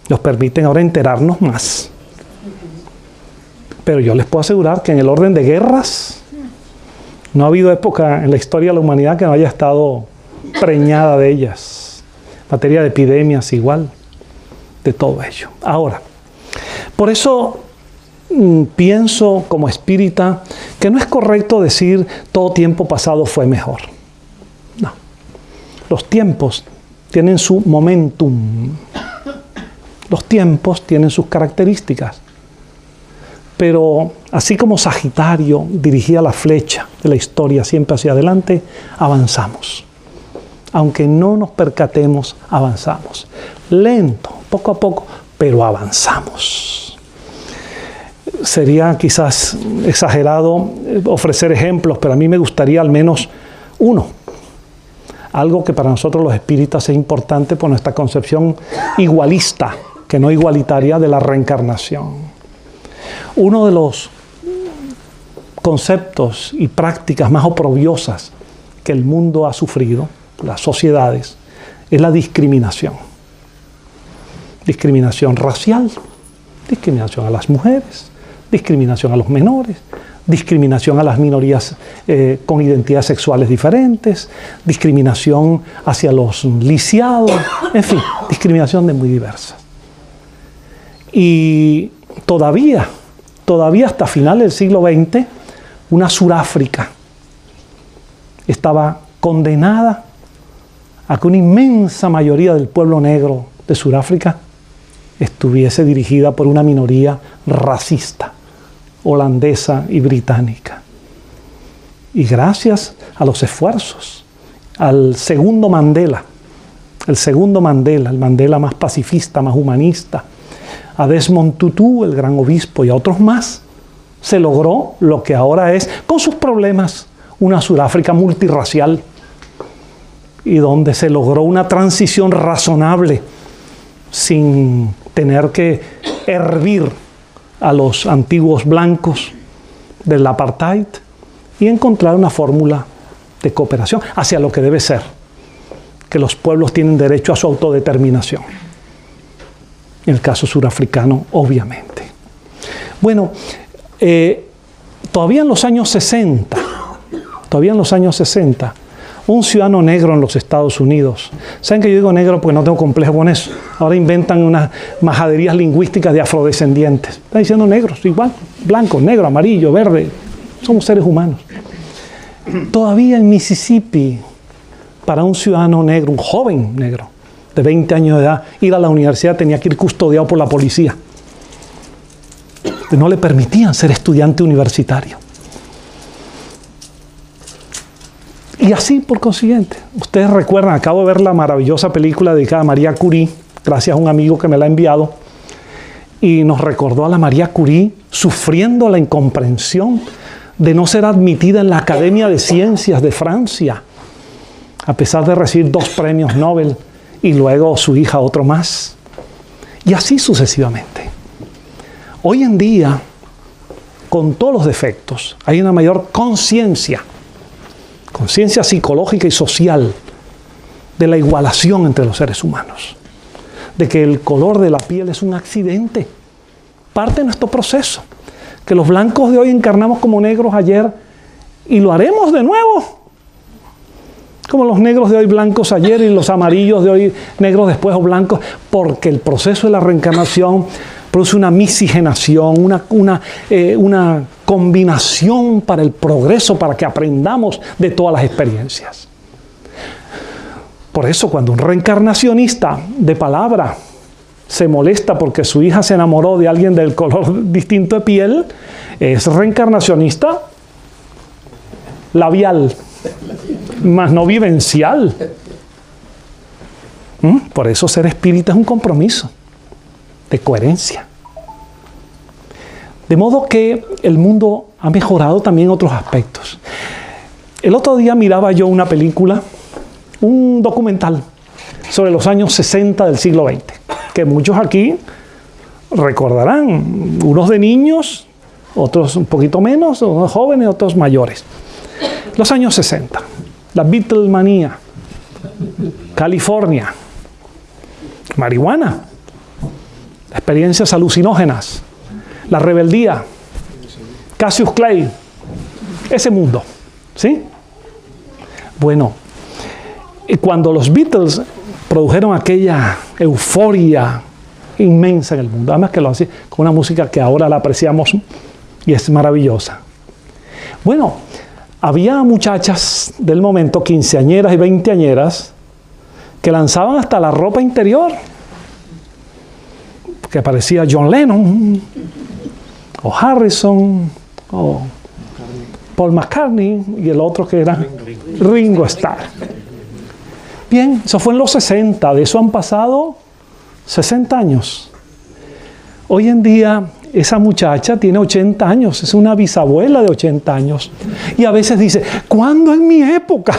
nos permiten ahora enterarnos más. Pero yo les puedo asegurar que en el orden de guerras no ha habido época en la historia de la humanidad que no haya estado preñada de ellas. Materia de epidemias igual, de todo ello. Ahora, por eso mm, pienso como espírita que no es correcto decir todo tiempo pasado fue mejor. No. Los tiempos tienen su momentum. Los tiempos tienen sus características. Pero así como Sagitario dirigía la flecha de la historia siempre hacia adelante, avanzamos. Aunque no nos percatemos, avanzamos. Lento, poco a poco, pero avanzamos. Sería quizás exagerado ofrecer ejemplos, pero a mí me gustaría al menos uno. Algo que para nosotros los espíritas es importante por nuestra concepción igualista, que no igualitaria, de la reencarnación. Uno de los conceptos y prácticas más oprobiosas que el mundo ha sufrido, las sociedades, es la discriminación. Discriminación racial, discriminación a las mujeres, discriminación a los menores, discriminación a las minorías eh, con identidades sexuales diferentes, discriminación hacia los lisiados, en fin, discriminación de muy diversas. Y todavía todavía hasta finales del siglo XX, una Suráfrica estaba condenada a que una inmensa mayoría del pueblo negro de Sudáfrica estuviese dirigida por una minoría racista, holandesa y británica. Y gracias a los esfuerzos, al segundo Mandela, el segundo Mandela, el Mandela más pacifista, más humanista, a Desmond Tutu, el gran obispo, y a otros más, se logró lo que ahora es, con sus problemas, una Sudáfrica multirracial y donde se logró una transición razonable sin tener que hervir a los antiguos blancos del apartheid y encontrar una fórmula de cooperación hacia lo que debe ser, que los pueblos tienen derecho a su autodeterminación en el caso surafricano, obviamente. Bueno, eh, todavía en los años 60, todavía en los años 60, un ciudadano negro en los Estados Unidos. ¿Saben que yo digo negro porque no tengo complejo con eso? Ahora inventan unas majaderías lingüísticas de afrodescendientes. Están diciendo negros, igual, blanco, negro, amarillo, verde. Somos seres humanos. Todavía en Mississippi, para un ciudadano negro, un joven negro, de 20 años de edad, ir a la universidad tenía que ir custodiado por la policía. No le permitían ser estudiante universitario. Y así, por consiguiente, ustedes recuerdan, acabo de ver la maravillosa película dedicada a María Curie, gracias a un amigo que me la ha enviado, y nos recordó a la María Curie sufriendo la incomprensión de no ser admitida en la Academia de Ciencias de Francia, a pesar de recibir dos premios Nobel y luego su hija otro más. Y así sucesivamente. Hoy en día, con todos los defectos, hay una mayor conciencia, conciencia psicológica y social de la igualación entre los seres humanos, de que el color de la piel es un accidente, parte de nuestro proceso, que los blancos de hoy encarnamos como negros ayer y lo haremos de nuevo. Como los negros de hoy blancos ayer y los amarillos de hoy negros después o blancos, porque el proceso de la reencarnación produce una miscigenación, una, una, eh, una combinación para el progreso, para que aprendamos de todas las experiencias. Por eso cuando un reencarnacionista de palabra se molesta porque su hija se enamoró de alguien del color (laughs) distinto de piel, es reencarnacionista labial más no vivencial. ¿Mm? Por eso ser espírita es un compromiso de coherencia. De modo que el mundo ha mejorado también otros aspectos. El otro día miraba yo una película, un documental sobre los años 60 del siglo XX, que muchos aquí recordarán, unos de niños, otros un poquito menos, unos jóvenes, otros mayores. Los años 60 la Beatlemanía, California, marihuana, experiencias alucinógenas, la rebeldía, Cassius Clay, ese mundo, ¿sí? Bueno, Y cuando los Beatles produjeron aquella euforia inmensa en el mundo, además que lo hacen con una música que ahora la apreciamos y es maravillosa. Bueno, había muchachas del momento, quinceañeras y veinteañeras, que lanzaban hasta la ropa interior, que parecía John Lennon, o Harrison, o Paul McCartney, y el otro que era Ringo Starr. Bien, eso fue en los 60, de eso han pasado 60 años. Hoy en día esa muchacha tiene 80 años, es una bisabuela de 80 años. Y a veces dice, ¿cuándo en mi época?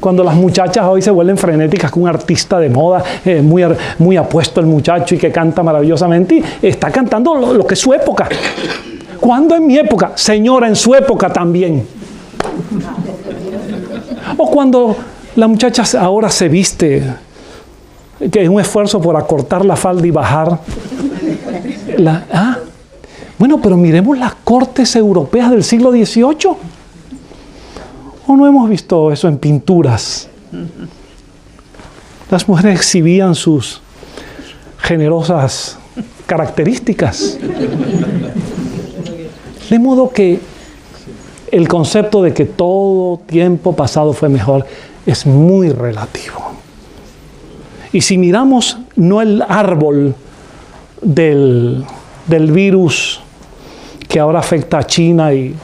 Cuando las muchachas hoy se vuelven frenéticas con un artista de moda, eh, muy, muy apuesto el muchacho y que canta maravillosamente, y está cantando lo, que es su época. ¿Cuándo en mi época? Señora, en su época también. O cuando la muchacha ahora se viste, que es un esfuerzo por acortar la falda y bajar. Ah, bueno, pero miremos las cortes europeas del siglo XVIII. ¿O no hemos visto eso en pinturas? Las mujeres exhibían sus generosas características. De modo que el concepto de que todo tiempo pasado fue mejor es muy relativo. Y si miramos no el árbol del, del virus que ahora afecta a China y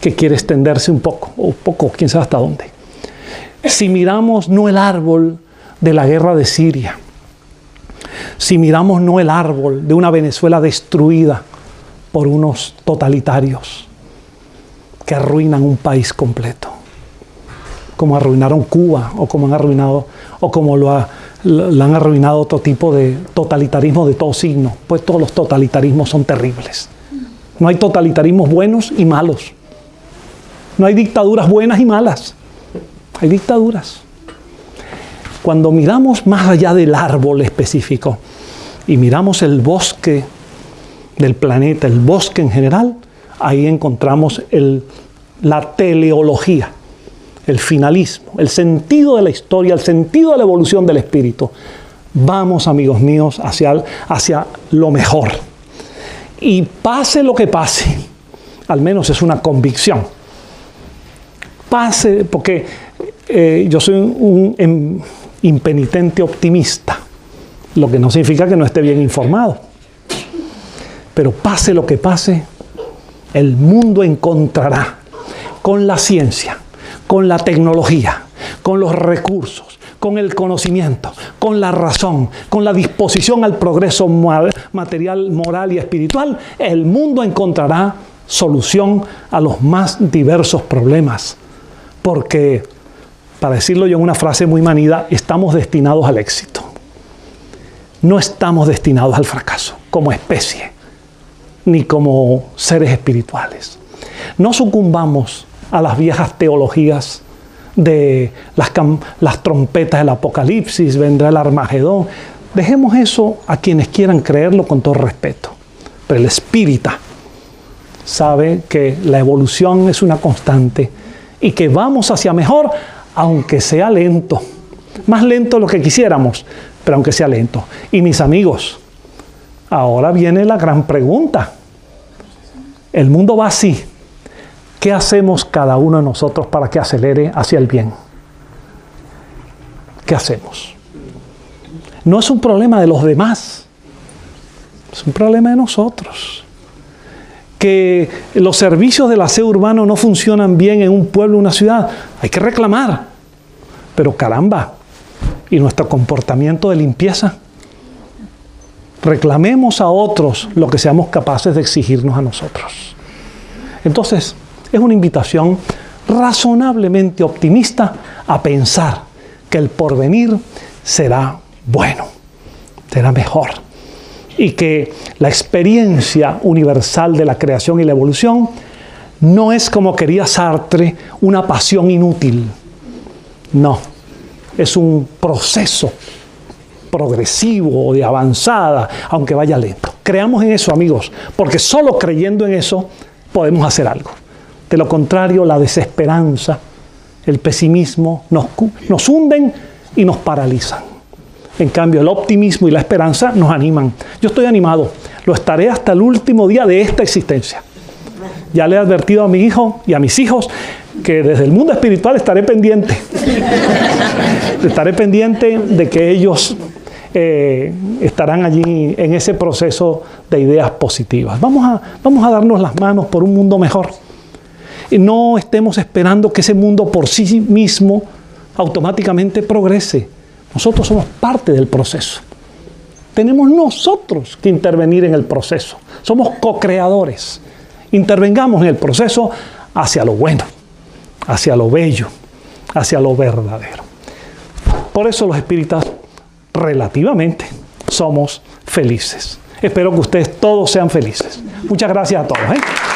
que quiere extenderse un poco, o poco, quién sabe hasta dónde. Si miramos no el árbol de la guerra de Siria, si miramos no el árbol de una Venezuela destruida por unos totalitarios que arruinan un país completo, como arruinaron Cuba o como han arruinado o como lo, ha, lo han arruinado otro tipo de totalitarismo de todo signo, pues todos los totalitarismos son terribles. No hay totalitarismos buenos y malos. No hay dictaduras buenas y malas. Hay dictaduras. Cuando miramos más allá del árbol específico y miramos el bosque del planeta, el bosque en general, ahí encontramos la teleología, el finalismo, el sentido de la historia, el sentido de la evolución del espíritu. Vamos, amigos míos, hacia lo mejor. Y pase lo que pase, al menos es una convicción pase, porque eh, yo soy un, un impenitente optimista, lo que no significa que no esté bien informado. Pero pase lo que pase, el mundo encontrará con la ciencia, con la tecnología, con los recursos, con el conocimiento, con la razón, con la disposición al progreso material, moral y espiritual, el mundo encontrará solución a los más diversos problemas porque, para decirlo yo en una frase muy manida, estamos destinados al éxito. No estamos destinados al fracaso como especie, ni como seres espirituales. No sucumbamos a las viejas teologías de las, trompetas del Apocalipsis, vendrá el Armagedón. Dejemos eso a quienes quieran creerlo con todo respeto. Pero el espírita sabe que la evolución es una constante y que vamos hacia mejor, aunque sea lento. Más lento de lo que quisiéramos, pero aunque sea lento. Y mis amigos, ahora viene la gran pregunta. El mundo va así. ¿Qué hacemos cada uno de nosotros para que acelere hacia el bien? ¿Qué hacemos? No es un problema de los demás, es un problema de nosotros que los servicios del aseo urbano no funcionan bien en un pueblo una ciudad, hay que reclamar. Pero caramba, ¿y nuestro comportamiento de limpieza? Reclamemos a otros lo que seamos capaces de exigirnos a nosotros. Entonces, es una invitación razonablemente optimista a pensar que el porvenir será bueno, será mejor y que la experiencia universal de la creación y la evolución no es como quería Sartre, una pasión inútil. No, es un proceso progresivo, de avanzada, aunque vaya lento. Creamos en eso, amigos, porque solo creyendo en eso podemos hacer algo. De lo contrario, la desesperanza el pesimismo nos, nos hunden y nos paralizan. En cambio, el optimismo y la esperanza nos animan. Yo estoy animado, lo estaré hasta el último día de esta existencia. Ya le he advertido a mi hijo y a mis hijos que desde el mundo espiritual estaré pendiente. estaré pendiente de que ellos eh, estarán allí en ese proceso de ideas positivas. Vamos a, vamos a darnos las manos por un mundo mejor. Y no estemos esperando que ese mundo por sí mismo automáticamente progrese. Nosotros somos parte del proceso. Tenemos nosotros que intervenir en el proceso. Somos co-creadores. Intervengamos en el proceso hacia lo bueno, hacia lo bello, hacia lo verdadero. Por eso los espíritas relativamente somos felices. Espero que ustedes todos sean felices. Muchas gracias a todos. ¿eh?